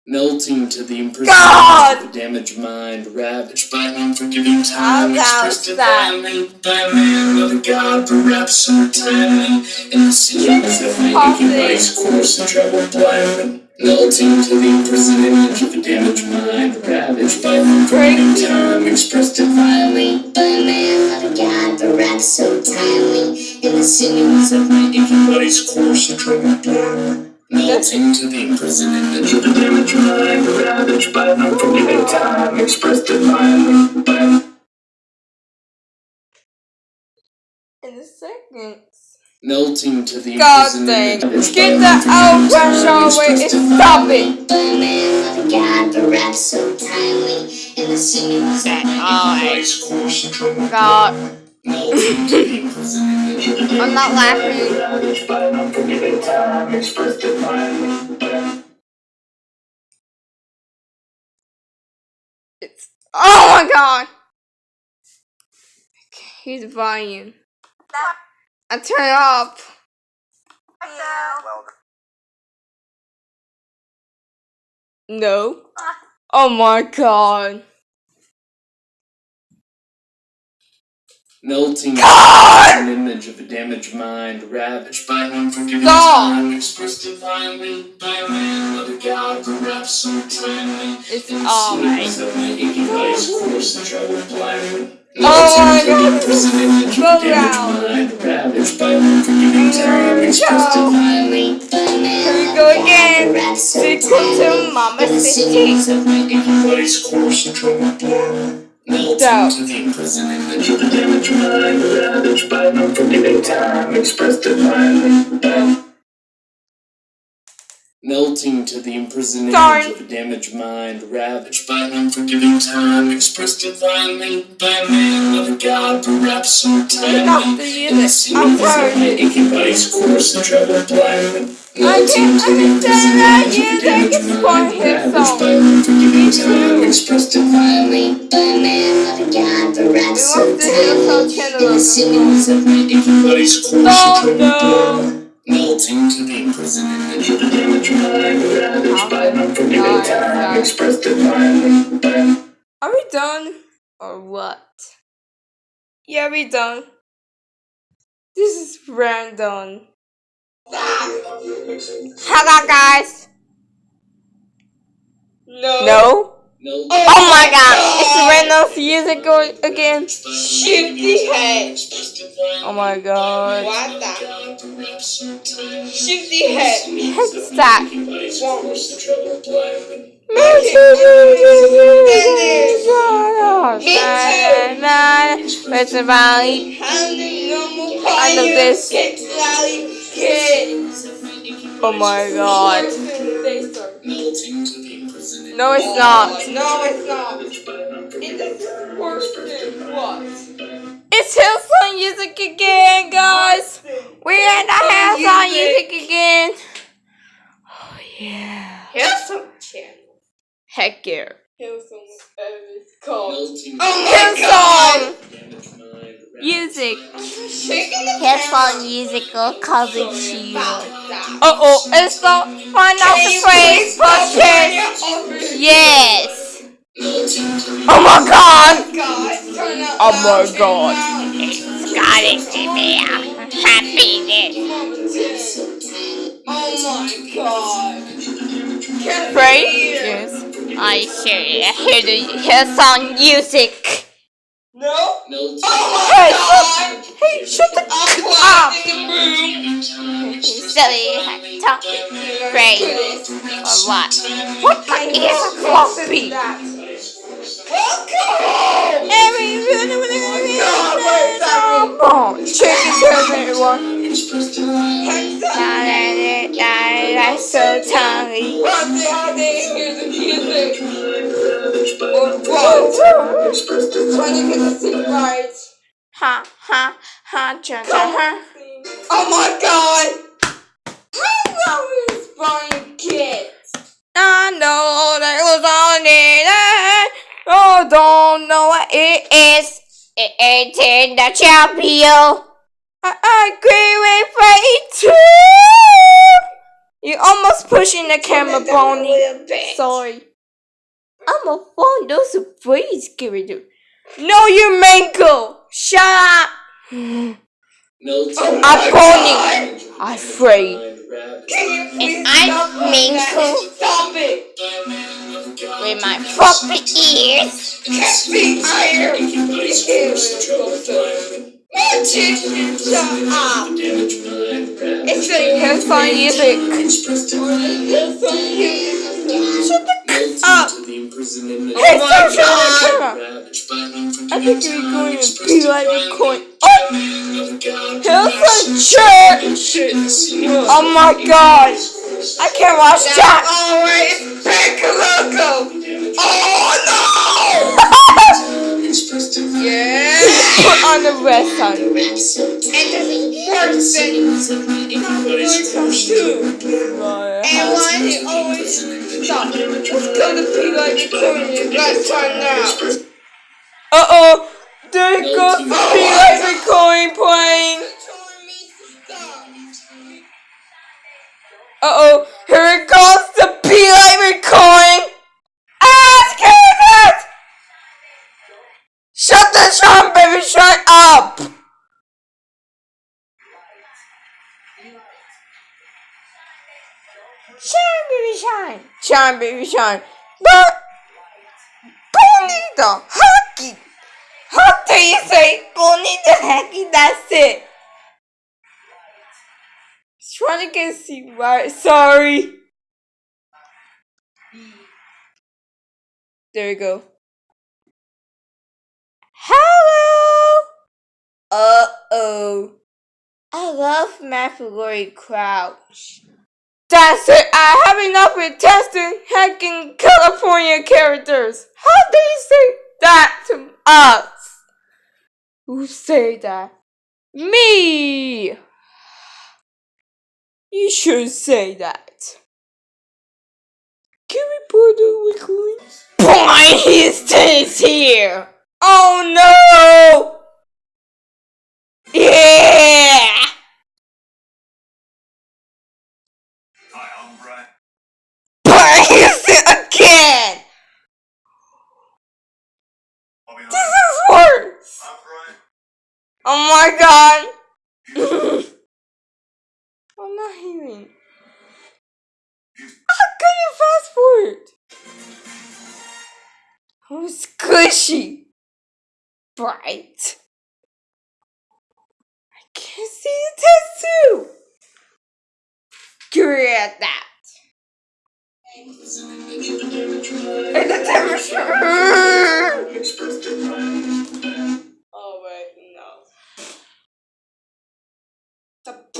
Melting to the imprisoned of a damaged mind, ravaged by unforgiving time, expressed divinely by man of a god, perhaps so timely. In the sinews of my body's course and travel blindly. Melting to the imprisoned image of a damaged mind, ravaged by unforgiving time, expressed divinely By man of a god, perhaps so timely. In the sinews of my aching body's course and travel blindly. Melting to the imprisoned image of a damaged mind, ravaged by an unforgiving time, expressed divinely by In a second. Melting to the God imprisoned dang. image Get the old pressure away and stop it! By a man of a god, perhaps so timely. In the sinews of my God. The I'm not laughing. It's oh my god! He's volume. I turn it off. No. Oh my god. Melting God! an image of a damaged mind, ravaged by unforgiving time, expressed divinely by a man of a god, perhaps so timely. It's In the alright. of my aching body's course blindly. Oh my God, a damaged down. mind, ravaged by unforgiving time, expressed divinely. By a man Here we go again. Sequel to. Mama the City. Sinews of my Aching body's course and travel blindly. Melting to the imprisoned image of a damaged mind, ravaged by an unforgiving time, expressed divinely. by- Melting to the imprisoned of a damaged mind, ravaged by unforgiving time, expressed divinely by a man of a god, perhaps so timely. In the it. Of my aching body's course and travel blindly. I can't the understand of that damaged music is for his song. by an Me time, too. expressed divinely. By a man of a god, perhaps We so want to hear some timely. channel In the of the sinews of my Aching body's course and Oh, travel no. blindly. Melting to the of mind, ravaged by unforgiving Nice, time, expressed by- Are we done? Or what? Yeah, we done. This is random. Hello, guys. No. No? Melting Oh my god! It's random music going again. Shifty head. Oh my god. What the? Shifty head. What's that? It's a valley. I this. Oh my god. Melting to the imprisoned No, it's not. No, it's not. It is worse what? It's Hillsong Music again, guys. We're in the Hillsong Music again. Oh yeah. Hillsong channel. Heck yeah. Hillsong, whatever it's called. Hillsong Music. Shaking the Hillsong Musical Cousin Shield. Uh oh, it's not! Find out the final phrase portion. Yes. Oh my god. Guys, turn up. Oh my god. Got it, Jimmy. I'm happy that Oh my god. Pray? Yes. I sure hear the hear Hillsong music. No. Oh hey, shut, hey, shut the I'm up. clapping the room. Silly talking great or what? What the is a floppy? So tiny. What the hell they hear the music? Expressed Trying to get the right. Ha ha ha cha cha ha. Oh my god! How long is Brian Kid? I know that was on it. Oh, don't know what it is. It ain't in the champion. I, I agree with fight too. You almost pushing the camera, Bonnie. Sorry. I'm a phone. Those are freeze, Kirito. No, you mango. Shut up. Melting (gasps) I'm Bonnie. I'm afraid. Divine ravaged And I'm Minko Stop it! with my proper ears. Can't be iron! aching bodies force the trouble divine. Magic! Shut up! Damaged mind ravaged It's like hillsong music. expressed divine. Hillsong music. Shut the Melting ah. up. to the imprisonment Hey, of stop showing the camera. ravaged by unforgiving I think you're going to be like a coin. Oh, of God, Church. Oh my god. I can't watch that. Always pick a logo! Oh no! (laughs) Yeah! Put on the rest on. And this person Anybody's. And why he always stop? Let's go to be like a corner. Let's turn now. Uh oh. There goes the Be Like coin playing. Uh oh. Here it goes the Be Like coin. Ask it! Shut the shop, baby. Shut up. Shine, shine. Baby, shine. But bonito, hockey. How do you say bonito hockey? That's it. Trying to get see right. Sorry. There we go. Hello. Uh oh. I love Mathalory Crouch. That's it. I have enough with testing hacking California characters. How do you say that to us? Who say that? Me. You should say that. Can we put the recording? Boy, he here. Oh no! Yeah! But he's it again! This is worse! Oh my god! (laughs) I'm not hearing. How can you fast forward? Oh, squishy! Bright. I can't see the tattoo! Great at that. And the temperature! (laughs) (laughs)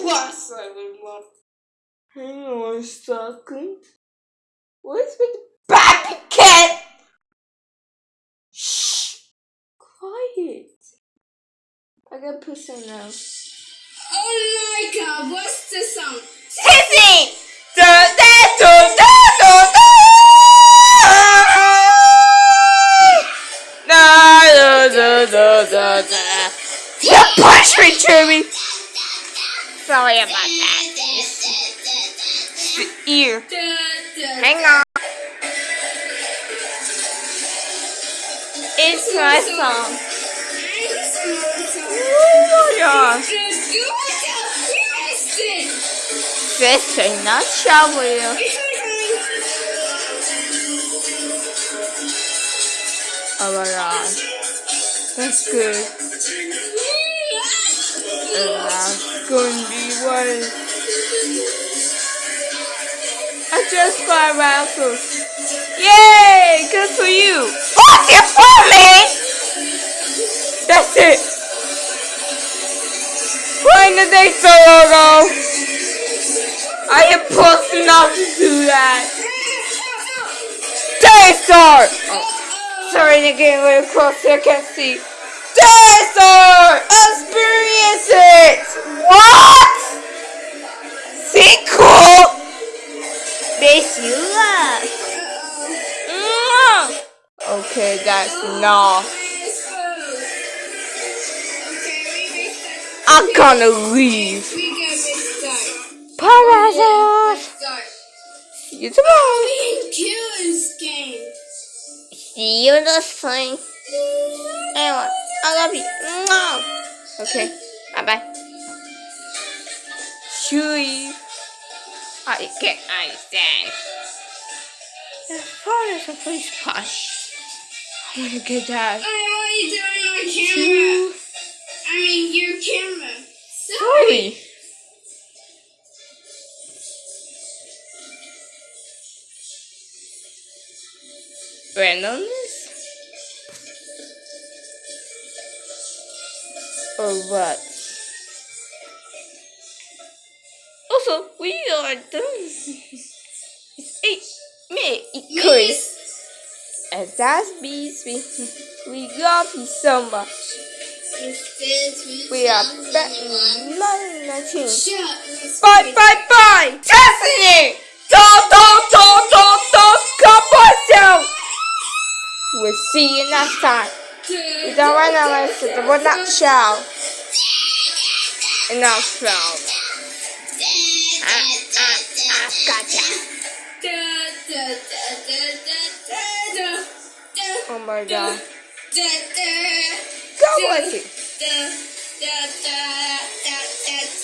Everyone. Hang on a second. What's with the baby cat? Shh! Quiet. I gotta put some now. Oh my god, what's the sound? Sissy! Da da da da da da! Da da da. You punch me, Jimmy! Sorry about that. The ear. Hang on. It's my song. Oh my gosh. Sister, not shower you. Oh my god. That's good. And that's gonna be what I just got raffles. Yay! Good for you. What's your phone, man? That's it. Why in the Daystar logo. I am supposed not to do that. Daystar! Oh, sorry, they're getting a little closer, I can't see. Daystar! experience it. What? Sinkhole makes you laugh. Mm. Okay, guys, no. I'm gonna leave. Parasite. See you tomorrow. See you next time. Anyway, I love you. Okay. Bye bye. Chewy. I can't understand. The forest of police posh. I want to get that. I don't my camera. Chew. I mean your camera. Sorry. Holy. Randomly? Oh, what? Also, we are done. it's eight me, it Chris. And that's bees. We, we love you so much. We are back in 19. Bye, bye, bye! Destiny! Don't, don't, don't, don't, don't come myself! We'll see you next time. We don't want to listen to what not shout. Enough shout. Ah, ah, ah, gotcha. Oh my god. God bless you.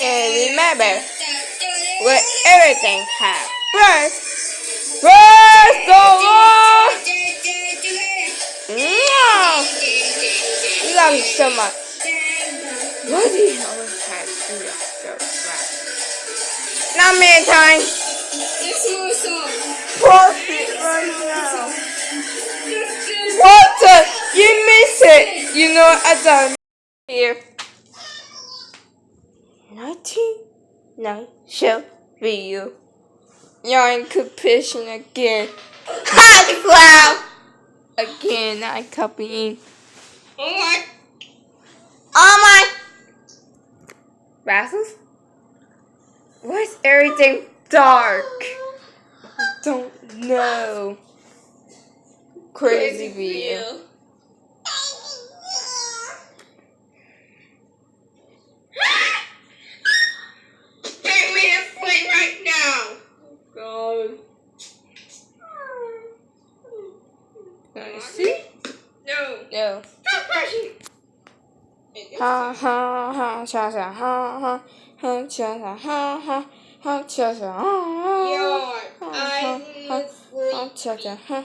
And remember, let everything have breath. Praise the Lord! Mwah! We love you so much. Why do you always have to do that so much? Not many times. This more song. Profit right now. What the? You miss it. You know I done here. Nineteen nine show video. you. You're in competition again. Hot cloud. Again, I copying. Oh my. Oh my. Rasmus? Why is everything dark? I don't know. Crazy video. Take me to sleep right now. Oh, God. I see? No. No. Ha ha ha cha cha ha ha ha cha cha ha ha ha cha cha ha ha ha ha ha cha cha ha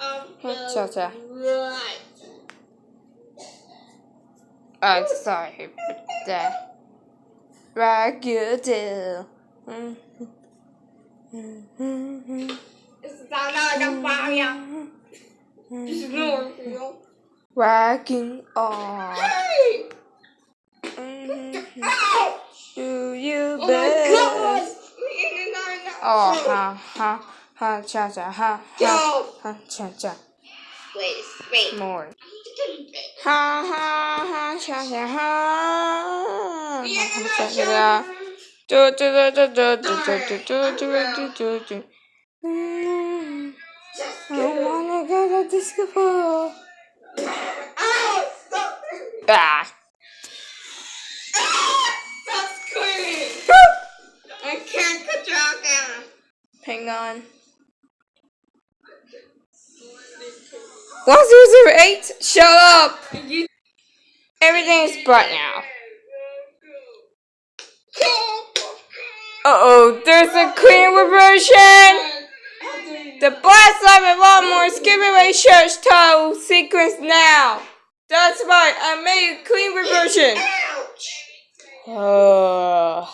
off ha cha cha. I'm sorry for that. Raggedy. Mm. It's not like a fire. It's not real. Wagging on. Hey! Mhm. Ow! Do you Oh best? Oh, ha ha ha cha cha ha ha ha cha cha. Wait, wait. More. Ha ha ha cha cha ha. Yeah, ha, cha, cha, cha. Do do do do do do do do do do do do. Mm, I wanna go to disco ball. Ow! Stop! Ah. Stop screaming! I can't control camera. Hang on. One zero zero eight. Shut up. Everything is bright now. Uh oh, there's a clean reversion. The blast live and lawnmower skipping away church title sequence now. That's right, I made a clean reversion. Uh,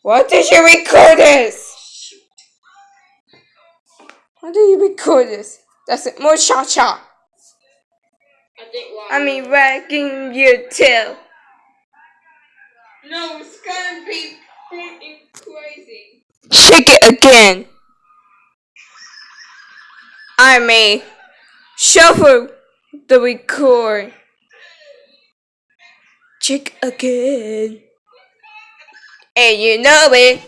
why did you record this? Why did you record this? That's it, more cha cha. I think one. I mean, wagging your tail. No, it's gonna be crazy. Shake it again. I may shuffle the record. Check again. And you know it.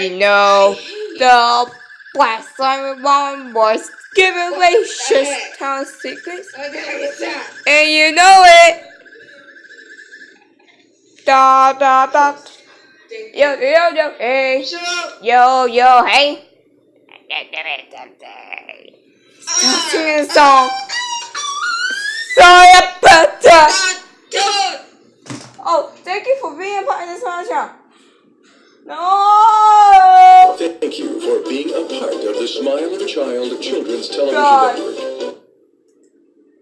You know the Black Simon One was giving away just town secrets. And you know it. Da da da. Yo yo yo hey. Yo yo hey. Stop singing a song. Sorry about. Oh, thank you for being a part of this show. No. Thank you for being a part of the Smile of Child Children's Television God. Network.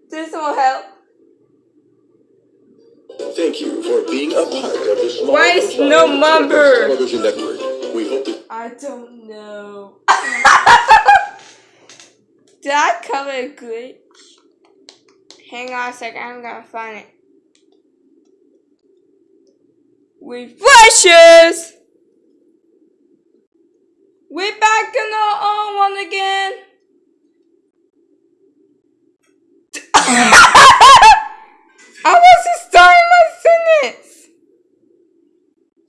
This will help. Thank you for being a part of the Smile Why is Child no number? Television Network. We hope that I don't know. (laughs) Did I cover a glitch? Hang on a second, I'm gonna find it. Refreshes! We're back in our own one again. (laughs) I wasn't starting my sentence.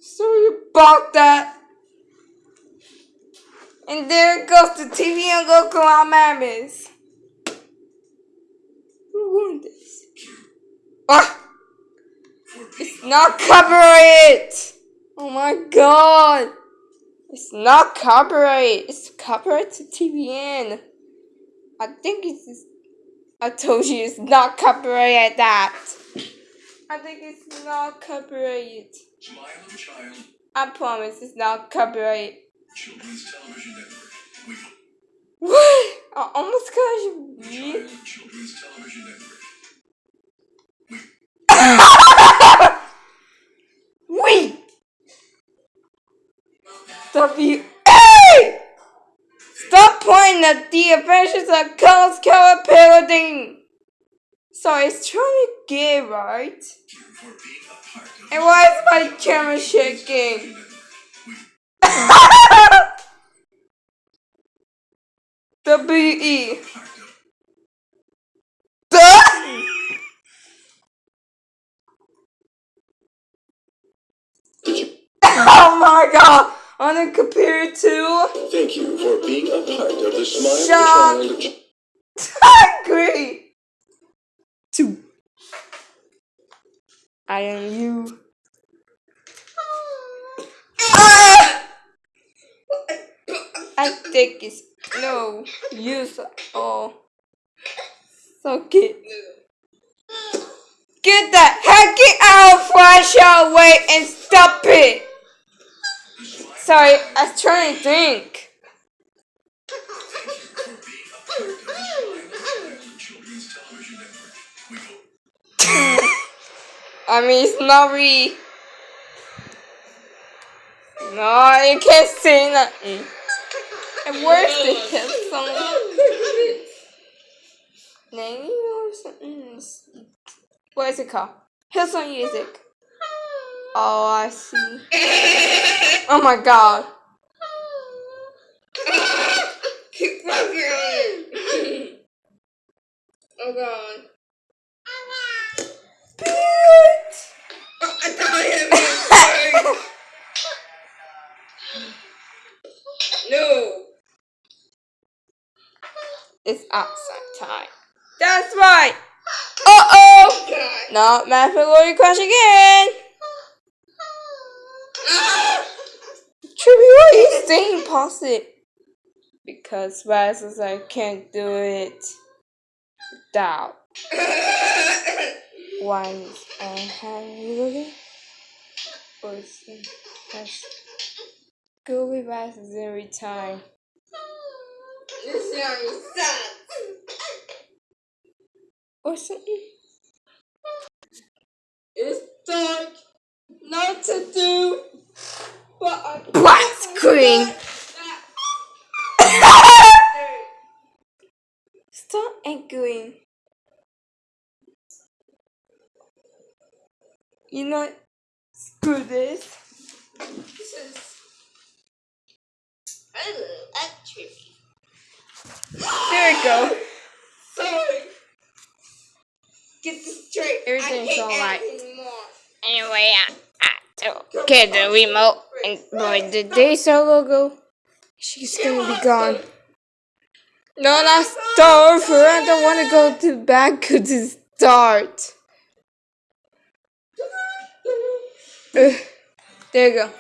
Sorry about that. And there goes the TV and Goku on Mammoth. Who won this? Ah! It's not copyright! Oh my god! It's not copyright. It's copyright to TBN. I think it's. I told you it's not copyright at that. I think it's not copyright. I promise it's not copyright. Children's Television Network. We What? I almost got you. Child Children's Television Network. (laughs) We. W. A. Stop pointing at the adventures of Carlos Carol parroting. So it's trying to get right. And why is my camera shaking? W E. Duh! (laughs) Oh my god! On a computer too? Thank you for being a part of the Smile a Child. Two. I am you. Ah! I think it's no use all. So get get that hacking out flash away and stop it. Sorry, I was trying to think. (laughs) I mean, really. No, you can't say nothing. And where's the hit song? Name or something? What is it called? Hillsong Music. Oh, I see. Oh my god. oh god. It. (laughs) No. It's outside time. That's right. Uh oh. No, Math Glory crash again. Tribute, why are you staying positive? Because Raz says I can't do it without one and hand looking. Or that's Google Raz every time. This sounds sad. Or something. It's dark. Not to do. But I Black screen. Stop angering. You know, screw this. This is. Trippy. There we go. Sorry. Get this straight. Everything's I hate alright. anymore. Anyway, I, I took get the remote and boy, the Daystar logo, she's gonna be gone. No, not start over. I don't want to go to back to the start. Ugh. there you go.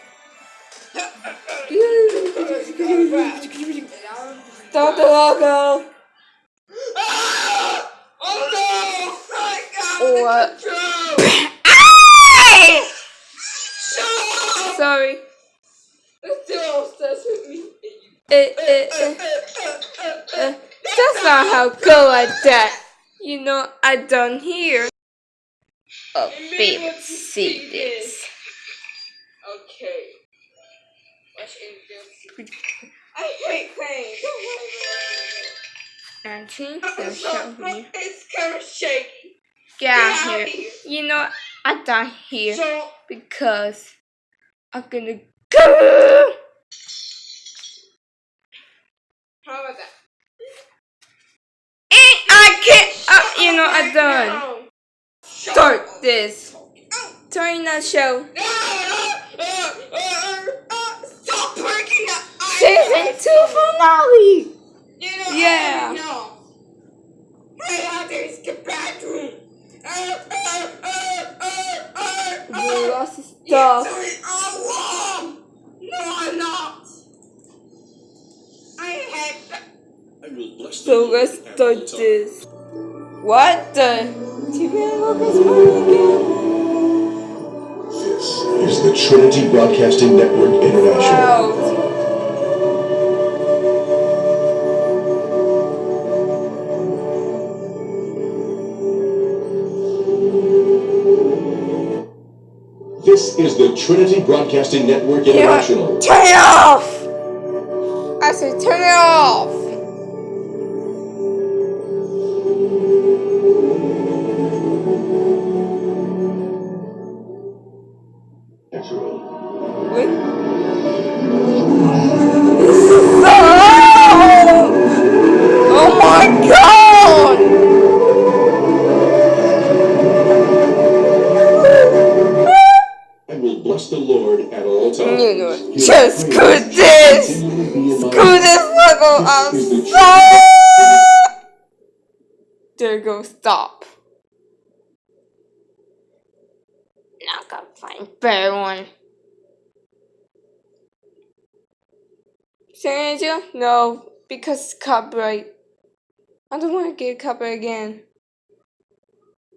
(laughs) Start the logo. What? Sorry. Still obsessed with me. Eh, eh, eh. Uh, that's not how go like that. You know, I done here. Oh, baby, see this. Okay. Watch anything. I hate pain. Don't worry They'll show me. It's kind of shaky. Get out out here. here. You know, I done here So, because I'm gonna go. how about that? And I can't. Uh, you know, I done. Start this. Turn that show. Season two finale. You know, Yeah. I know. Hey, out there, it's the bathroom. Uh, uh, uh, uh, uh, You lost his You're stuff. doing it all wrong. No, I'm not. I hate that. I will bless the So Lord let's at all start times. this. What the? TV Locals Party again? This is the Trinity Broadcasting Network International. Wow. This is the Trinity Broadcasting Network You know what? International. It off! Now I gotta find a better one. San Angel? No, because it's copyright. I don't want to get copyright again.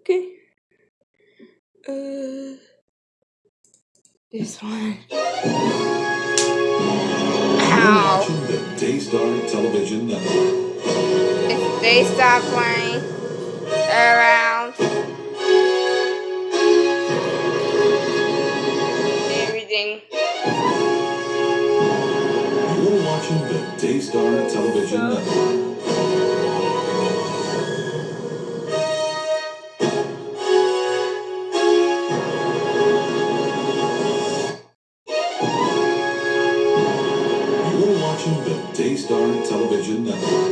Okay. Uh, this one. You're Ow. the Daystar Television Network. If they stop playing around Daystar Television Network. You're watching the Daystar Television Network.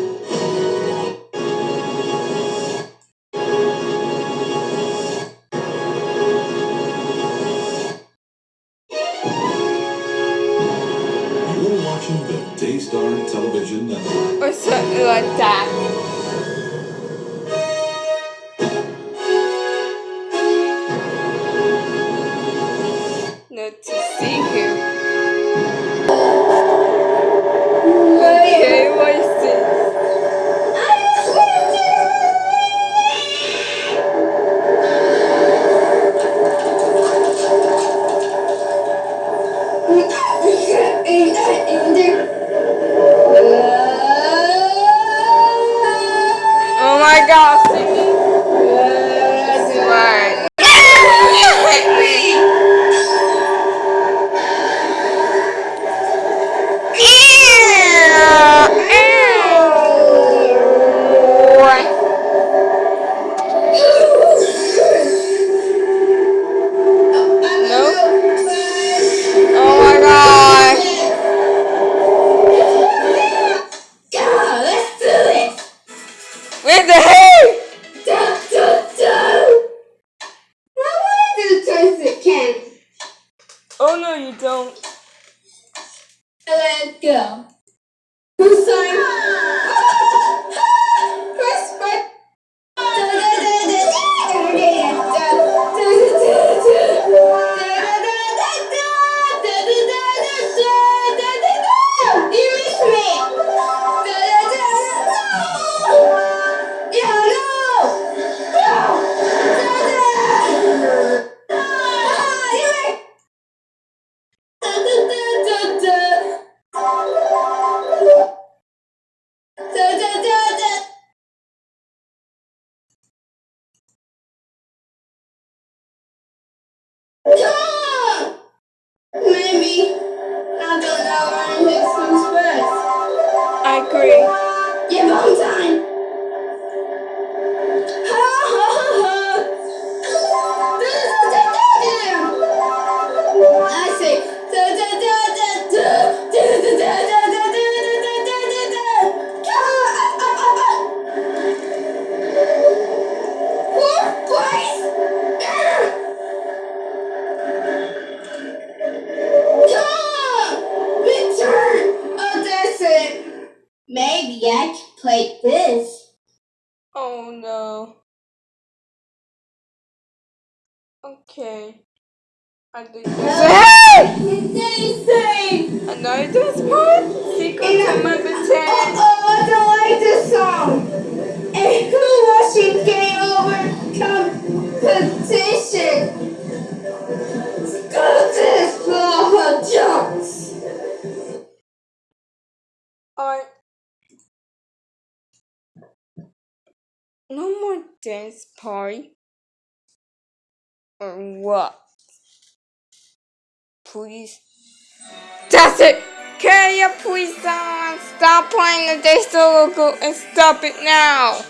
and stop it now.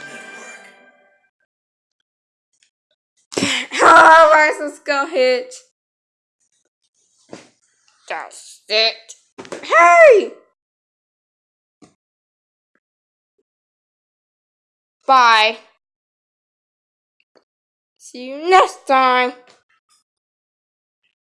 (laughs) Alright, let's go, Hitch. That's it. Hey! Bye. See you next time.